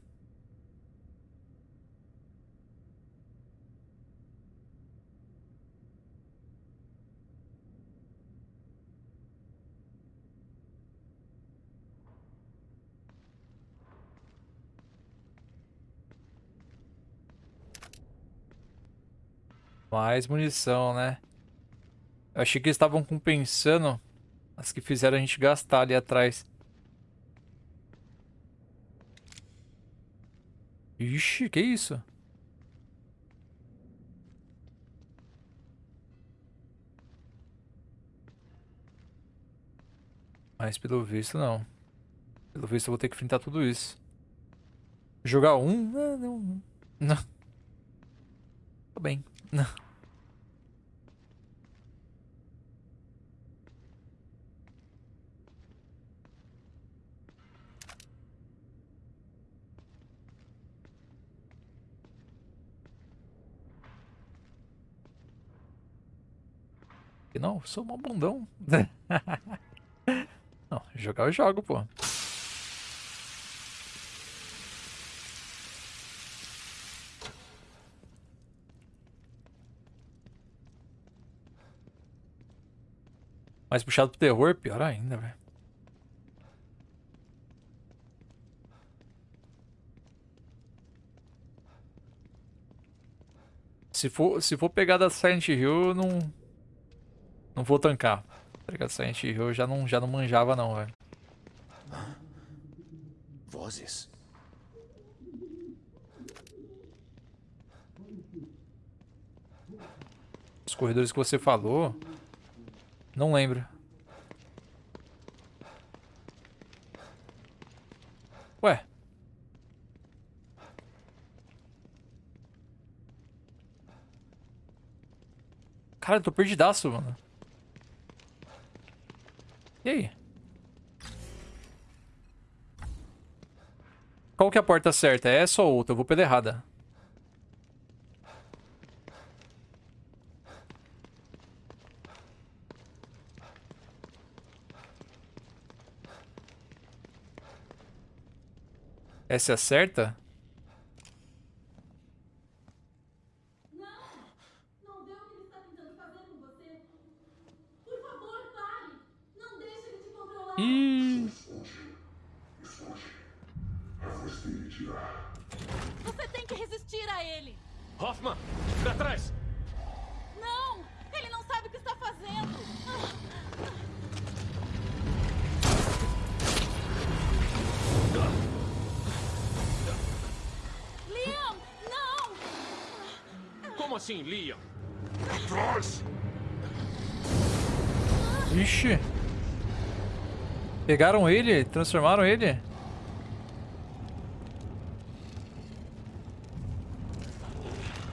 Mais munição, né? Eu achei que eles estavam compensando as que fizeram a gente gastar ali atrás. Ixi, que isso? Mas pelo visto não. Pelo visto eu vou ter que enfrentar tudo isso. Jogar um? Não, não. Tô bem. Não. Não, sou um bundão. Não, jogar eu jogo, pô. Mais puxado pro terror, pior ainda, velho. Se for, se for pegar da Silent Hill, eu não... Não vou tancar. Tá ligado? Silent Hill eu já não, já não manjava não, velho. Vozes. Os corredores que você falou... Não lembro. Ué. Cara, eu tô perdidaço, mano. E aí? Qual que é a porta certa? É essa ou outra? Eu vou pela errada. Essa é a certa? Pegaram ele? Transformaram ele?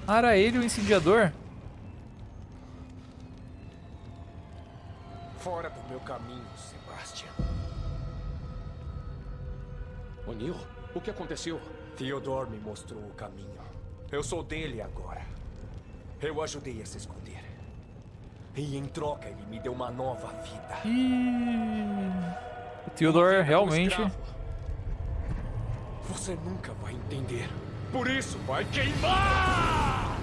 Ah, era ele o incendiador? Fora do meu caminho, Sebastian. O'Neill, o que aconteceu? Theodore me mostrou o caminho. Eu sou dele agora. Eu ajudei a se esconder. E em troca ele me deu uma nova vida. O Theodore realmente. Você nunca vai entender. Por isso vai queimar!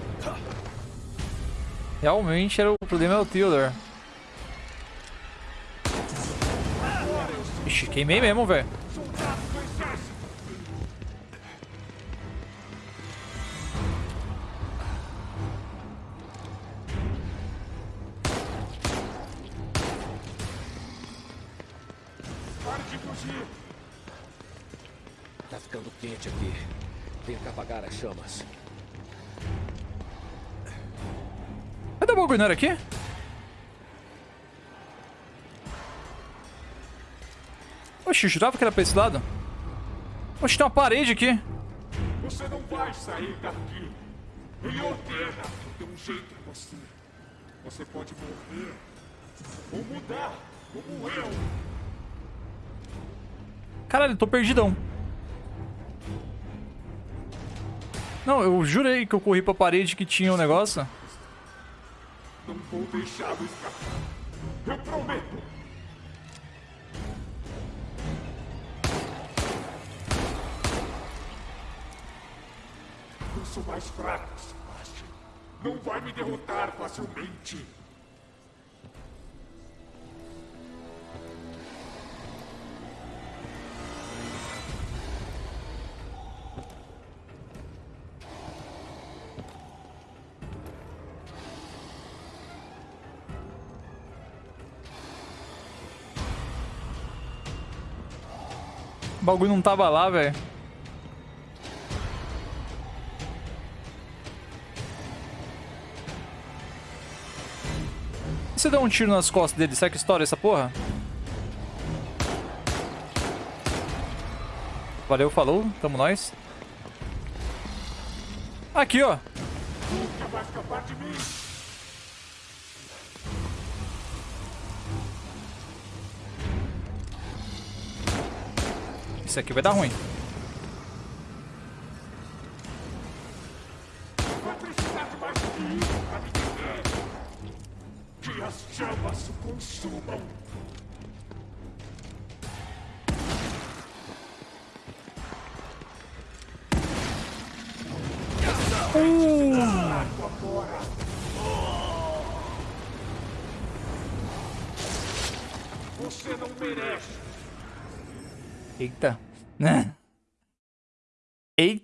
Realmente era o problema é o Theodore. Ixi, queimei mesmo, velho. Chamas. Cadê o bagulho? Não era aqui? Oxi, eu jurava que era pra esse lado. Oxi, tem uma parede aqui. Você não vai sair daqui. Ele ordena que tem um jeito em você. Você pode morrer ou mudar, como eu. Caralho, eu tô perdidão. Não, eu jurei que eu corri pra parede que tinha um negócio. Não vou deixá-lo escapar. Eu prometo. Eu sou mais fraco, Sebastian. Não vai me derrotar facilmente. Bagulho não tava lá, velho. Se der um tiro nas costas dele, será que estoura essa porra? Valeu, falou. Tamo nós. Aqui, ó. Nunca vai escapar de mim! Isso aqui vai dar ruim.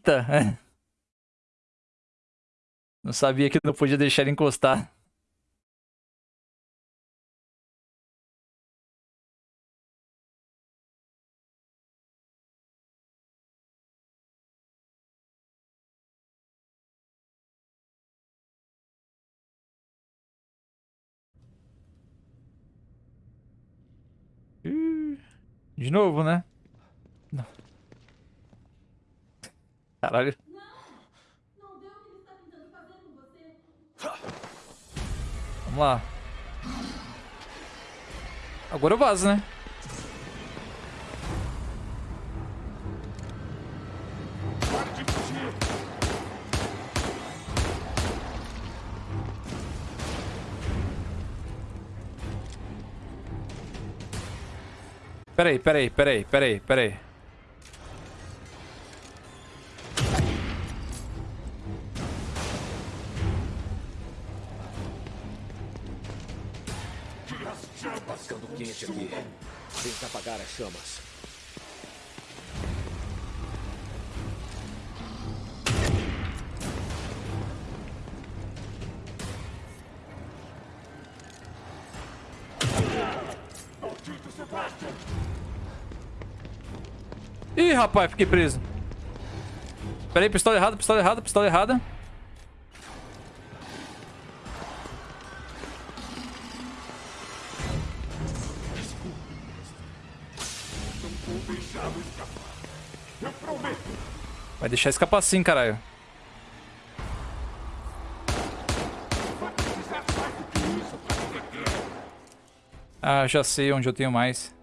Eita. Não sabia que não podia deixar ele encostar. De novo, né? Não. Caralho. Não deu o que ele está tentando com você. Vamos lá. Agora eu vazo, né? Peraí, peraí, peraí, peraí, peraí. Chamas Ficando quente aqui. Tenta apagar as chamas. Ih, rapaz, fiquei preso. Peraí, pistola errada, pistola errada, pistola errada. Deixar escapar sim, caralho. Ah, já sei onde eu tenho mais.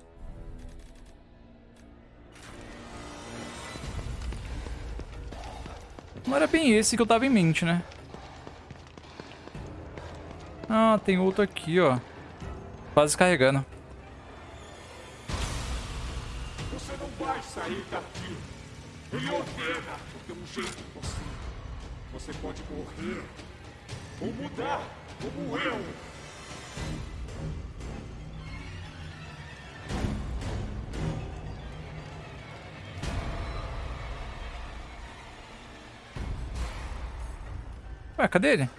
Não era bem esse que eu tava em mente, né? Ah, tem outro aqui, ó. Quase carregando. Morrer ou mudar como eu! Ué, cadê ele?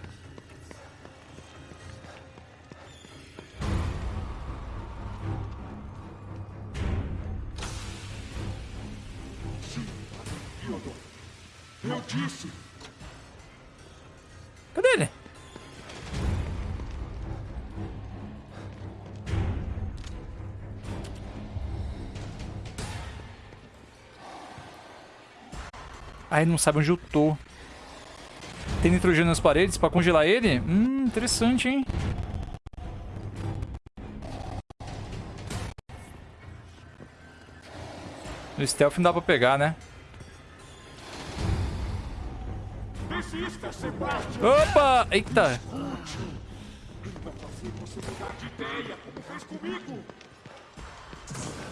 Ele não sabe onde eu tô. Tem nitrogênio nas paredes pra congelar ele? Hum, interessante, hein? No stealth não dá pra pegar, né? Opa! Eita!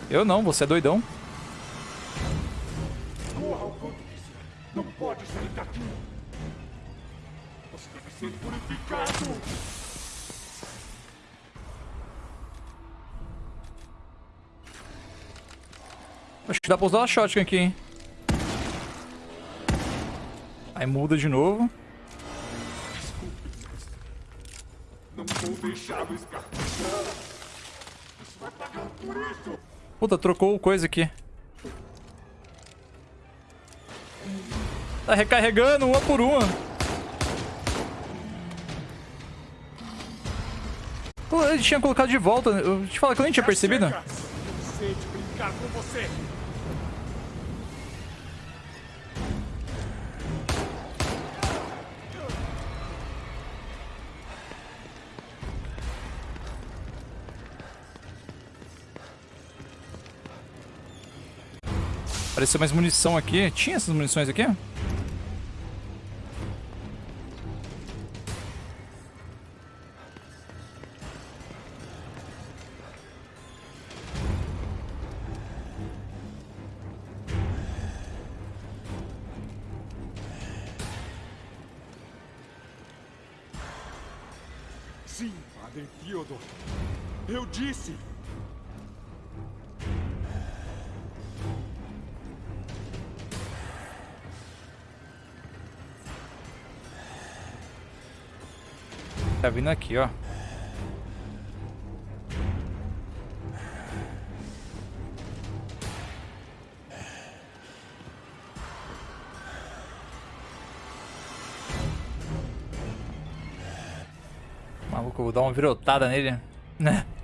Eu não, você é doidão. Ser purificado! Acho que dá pra usar a shotgun aqui, hein? Aí muda de novo. Não vou deixá-lo escapar! Puta, trocou coisa aqui. Tá recarregando uma por uma. Ele tinha colocado de volta. Eu te falo que eu nem tinha percebido. Você. Apareceu mais munição aqui. Tinha essas munições aqui? Vindo aqui, ó. Maluco, eu vou dar uma virotada nele. Né?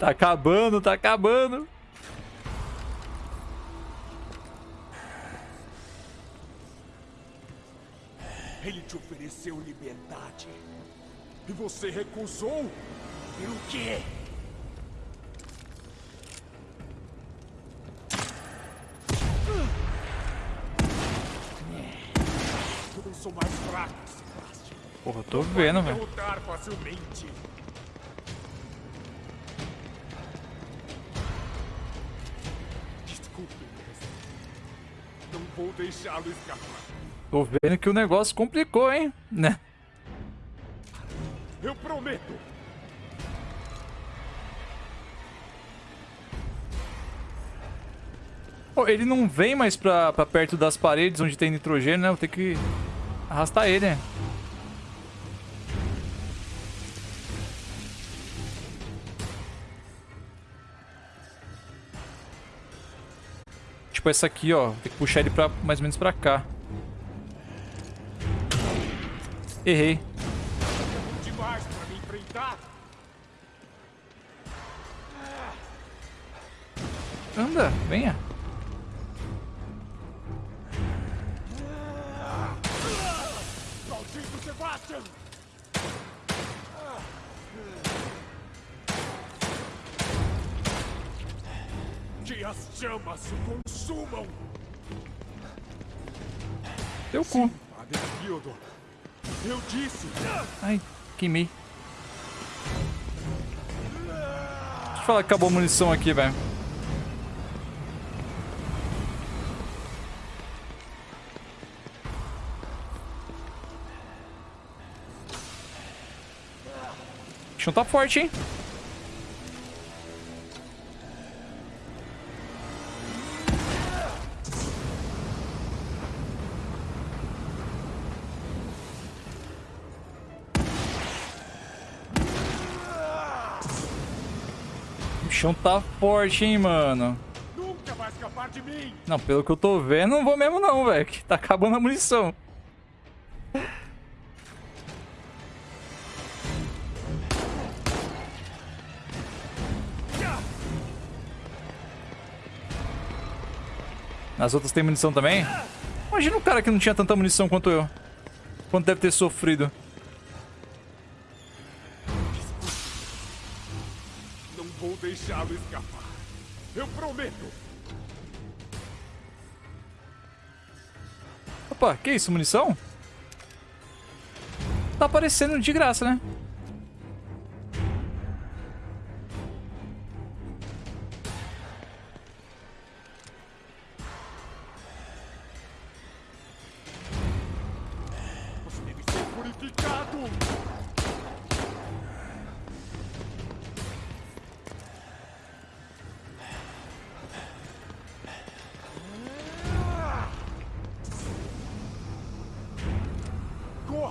Tá acabando, tá acabando. Ofereceu liberdade. E você recusou? Pelo quê? Eu sou mais fraco, Sebastian. Porra, tô vendo, velho. Derrotar facilmente. Desculpe. Não vou deixá-lo escapar. Tô vendo que o negócio complicou, hein? Né? Eu prometo. Pô, ele não vem mais pra, pra perto das paredes onde tem nitrogênio, né? Vou ter que arrastar ele, né? Tipo essa aqui, ó. Tem que puxar ele pra, mais ou menos pra cá. Errei. Demais pra me enfrentar. Anda, venha. Maldito Sebastian! Que as chamas o consumam! Teu cu. Theodore, eu disse! Ai, queimei. Deixa eu falar que acabou a munição aqui, velho. O tá forte, hein? O chão tá forte, hein, mano. Não, pelo que eu tô vendo, não vou mesmo não, velho. que Tá acabando a munição. Nas outras tem munição também? Imagina um cara que não tinha tanta munição quanto eu. Quanto deve ter sofrido. Opa, que isso? Munição? Tá aparecendo de graça, né?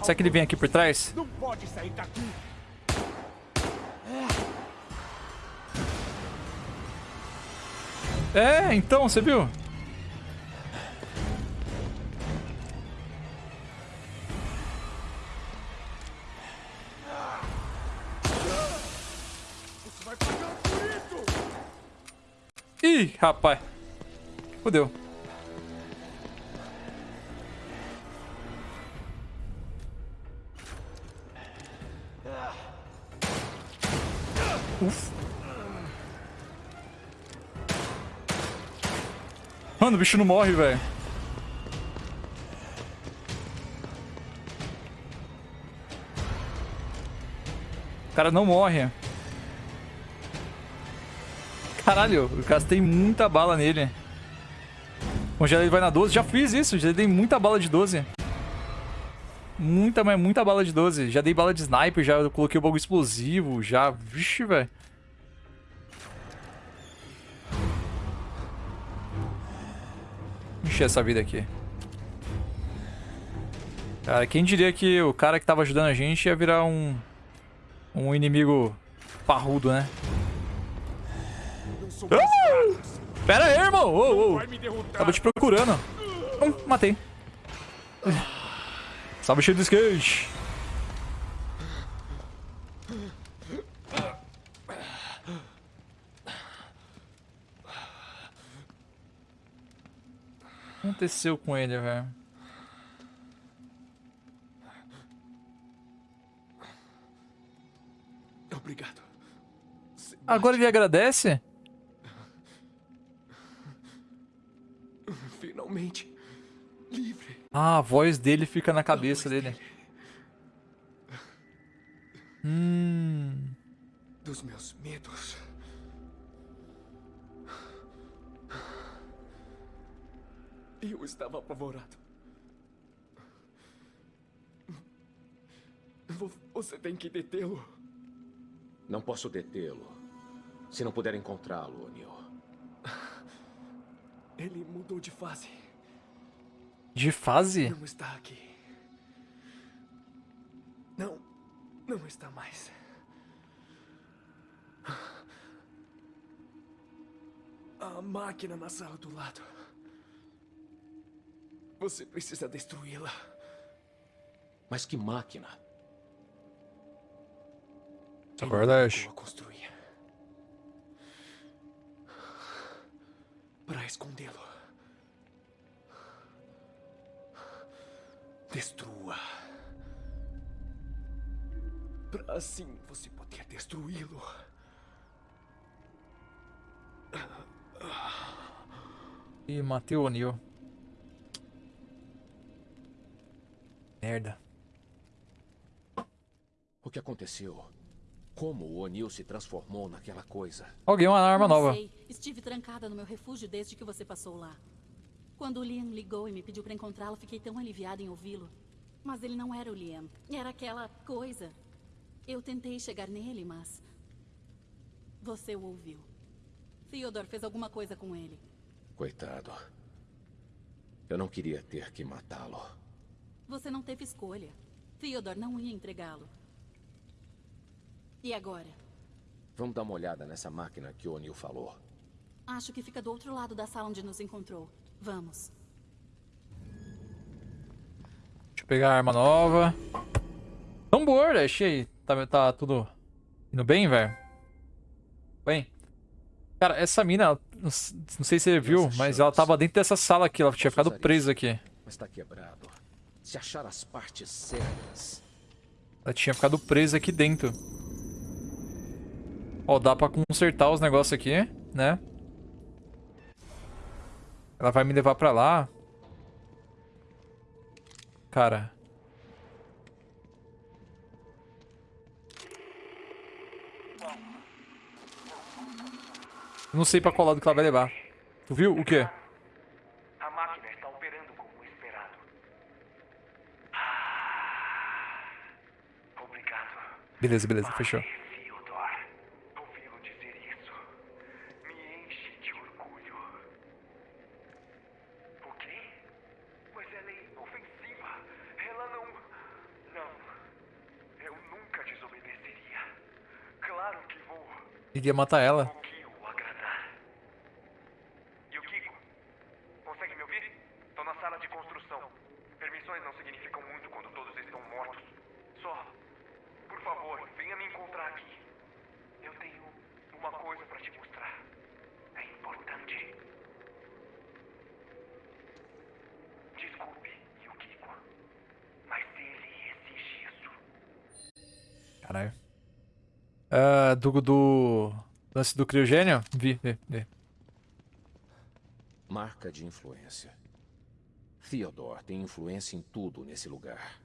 Será que ele vem aqui por trás? Não pode sair daqui. É, então, você viu? Ih, rapaz. Fudeu. O bicho não morre, velho. O cara não morre. Caralho, eu gastei muita bala nele. Congela ele vai na 12. Já fiz isso, já dei muita bala de 12. Muita, mas muita bala de 12. Já dei bala de sniper, já coloquei o bagulho explosivo, já... Vixe, velho. Encher essa vida aqui. Cara, quem diria que o cara que tava ajudando a gente ia virar um... Um inimigo parrudo, né? Ah! Pera aí, irmão! Oh, oh. Tava te procurando. Hum, matei. Salve cheio do skate. Aconteceu com ele, velho? Obrigado. Agora ele agradece? Finalmente livre. Ah, a voz dele fica na cabeça dele. Hum. Dos meus medos. Eu estava apavorado. Vo- Você tem que detê-lo. Não posso detê-lo. Se não puder encontrá-lo, O'Neill. Ele mudou de fase. De fase? Não está aqui. Não, não está mais. A máquina na sala do lado. Você precisa destruí-la. Mas que máquina? Acorda, Ash. construir. Para escondê-lo. Destrua. Para assim você poder destruí-lo. Ih, matei o. Merda. O que aconteceu? Como o O'Neill se transformou naquela coisa? Alguém uma arma Não nova. sei. Estive trancada no meu refúgio desde que você passou lá. Quando o Liam ligou e me pediu para encontrá-lo, fiquei tão aliviada em ouvi-lo. Mas ele não era o Liam. Era aquela coisa. Eu tentei chegar nele, mas... Você o ouviu. Theodore fez alguma coisa com ele. Coitado. Eu não queria ter que matá-lo. Você não teve escolha. Theodore não ia entregá-lo. E agora? Vamos dar uma olhada nessa máquina que o O'Neill falou. Acho que fica do outro lado da sala onde nos encontrou. Vamos. Deixa eu pegar a arma nova. Tambor, achei. Tá, tá tudo indo bem, velho? Bem. Cara, essa mina, não sei se você viu, mas ela tava dentro dessa sala aqui. Ela tinha ficado presa aqui. Mas tá quebrado. Se achar as partes certas. Ela tinha ficado presa aqui dentro. Ó, dá pra consertar os negócios aqui, né? Ela vai me levar pra lá. Cara. Eu não sei pra qual lado que ela vai levar. Tu viu? O quê? A máquina está operando como esperado. Obrigado. Beleza, beleza, fechou. Theodore, ouvi-lo dizer isso. Me enche de orgulho. O quê? Mas ela é inofensiva. Ela não. Não. Eu nunca desobedeceria. Claro que vou. Iria matar ela. O que o agradar. E o Kiko? Consegue me ouvir? Tô na sala de construção. Permissões não significam muito quando todos estão mortos. Só, por favor, venha me encontrar aqui. Eu tenho uma Caralho. Ah, do, do... Lance do criogênio? Vi, vi, vi. Marca de influência. Theodore tem influência em tudo nesse lugar.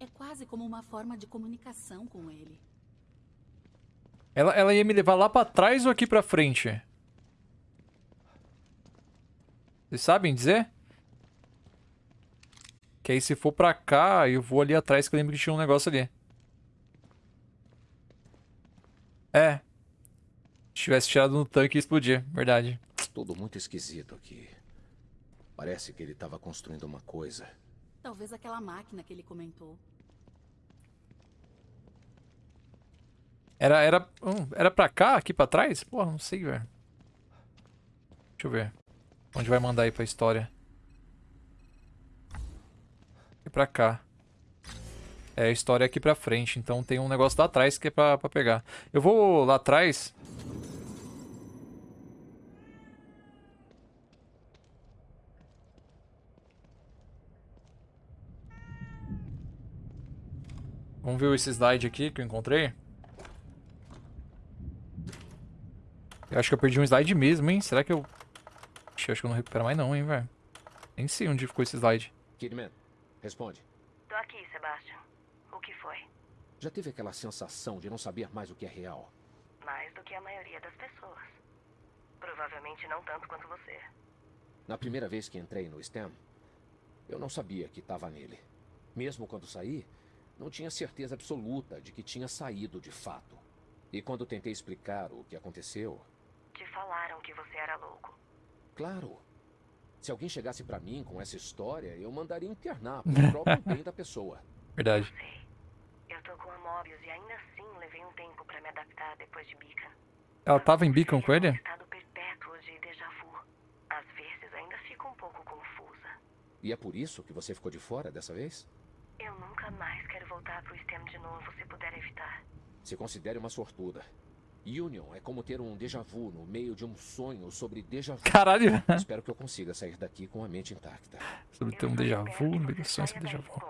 É quase como uma forma de comunicação com ele. Ela, ela ia me levar lá pra trás ou aqui pra frente? Vocês sabem dizer? Que aí se for pra cá, eu vou ali atrás que eu lembro que tinha um negócio ali. É. Se tivesse tirado no tanque ia explodir, verdade. Tudo muito esquisito aqui. Parece que ele estava construindo uma coisa. Talvez aquela máquina que ele comentou. Era, era, hum, era pra cá, aqui pra trás? Porra, não sei, velho. Deixa eu ver. Onde vai mandar aí pra história? Aqui pra cá. É, a história é aqui pra frente, então tem um negócio lá atrás que é pra, pra pegar. Eu vou lá atrás... Vamos ver esse slide aqui que eu encontrei. Eu acho que eu perdi um slide mesmo, hein? Será que eu... Ixi, eu acho que eu não recupero mais não, hein, velho. Nem sei onde ficou esse slide. Kidman, responde. Tô aqui, Sebastian. O que foi? Já teve aquela sensação de não saber mais o que é real? Mais do que a maioria das pessoas. Provavelmente não tanto quanto você. Na primeira vez que entrei no STEM, eu não sabia que estava nele. Mesmo quando saí, não tinha certeza absoluta de que tinha saído de fato. E quando tentei explicar o que aconteceu, Te falaram que você era louco. claro, se alguém chegasse pra mim com essa história, eu mandaria internar pro próprio bem da pessoa. Verdade. Com a Mobius e ainda assim levei um tempo pra me adaptar depois de Beacon. Ela tava em Beacon com ele? Estado perpétuo de déjà vu. Às vezes ainda fico um pouco confusa. E é por isso que você ficou de fora dessa vez? Eu nunca mais quero voltar pro STEM de novo se puder evitar. Se considere uma sortuda. Union é como ter um déjà vu no meio de um sonho sobre déjà vu. Caralho. Espero que eu consiga sair daqui com a mente intacta. Sobre ter um déjà vu, no meio do sonho sobre déjà vu.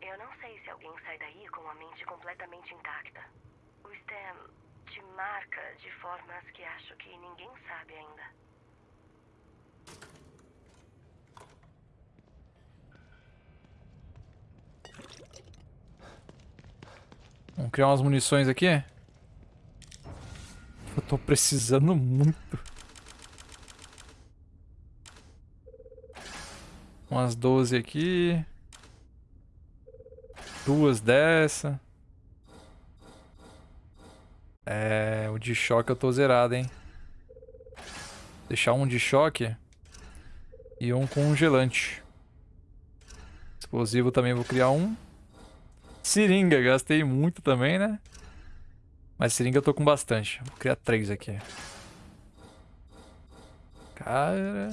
Eu não sei se alguém sai daí completamente intacta. O STEM te marca de formas que acho que ninguém sabe ainda. Vamos criar umas munições aqui. Eu tô precisando muito. Umas 12 aqui. Duas dessa. É, o de choque eu tô zerado, hein. Deixar um de choque. E um congelante. Explosivo também vou criar um. Seringa, gastei muito também, né? Mas seringa eu tô com bastante. Vou criar três aqui. Cara...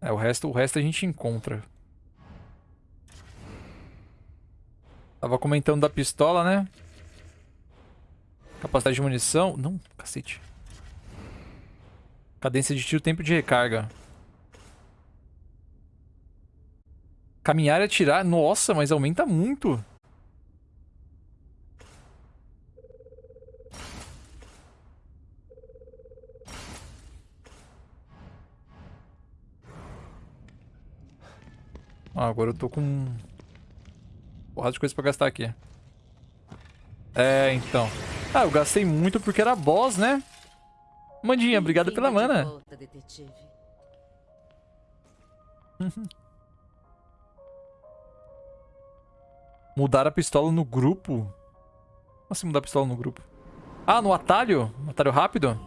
É, o resto, o resto a gente encontra. Tava comentando da pistola, né? Capacidade de munição. Não, cacete. Cadência de tiro, tempo de recarga. Caminhar e atirar. Nossa, mas aumenta muito. Ah, agora eu tô com... Porrada de coisa pra gastar aqui. É, então. Ah, eu gastei muito porque era boss, né? Mandinha, obrigado pela mana. volta. Mudar a pistola no grupo? Como assim mudar a pistola no grupo? Ah, no atalho? Atalho rápido?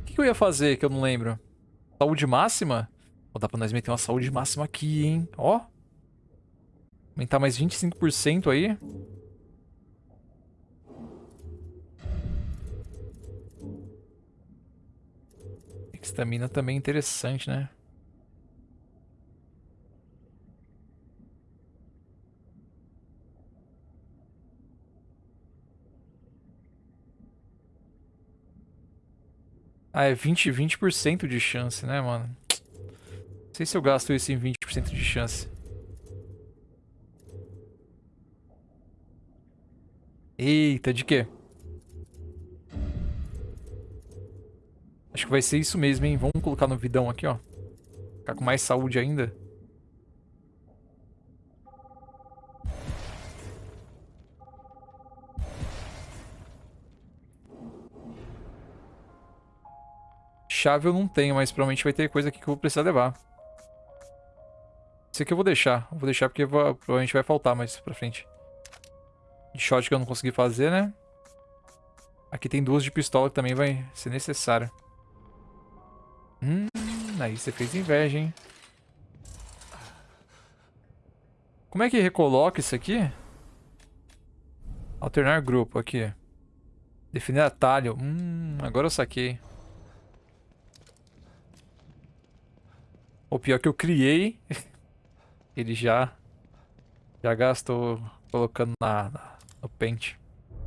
O que, que eu ia fazer que eu não lembro? Saúde máxima? Vou dar pra nós meter uma saúde máxima aqui, hein? Ó. Aumentar mais 25% aí. Estamina também é interessante, né? Ah, é 20, 20% de chance, né, mano? Sei se eu gasto isso em 20% de chance. Eita, de quê? Acho que vai ser isso mesmo, hein? Vamos colocar no vidão aqui, ó. Ficar com mais saúde ainda. Chave eu não tenho, mas provavelmente vai ter coisa aqui que eu vou precisar levar. Esse aqui eu vou deixar. Vou deixar porque vou, provavelmente vai faltar mais pra frente. De shot que eu não consegui fazer, né? Aqui tem duas de pistola que também vai ser necessário. Hum, aí você fez inveja, hein? Como é que recoloca isso aqui? Alternar grupo, aqui. Definir atalho. Hum, agora eu saquei. O pior que eu criei, ele já já gastou colocando na, na no pente.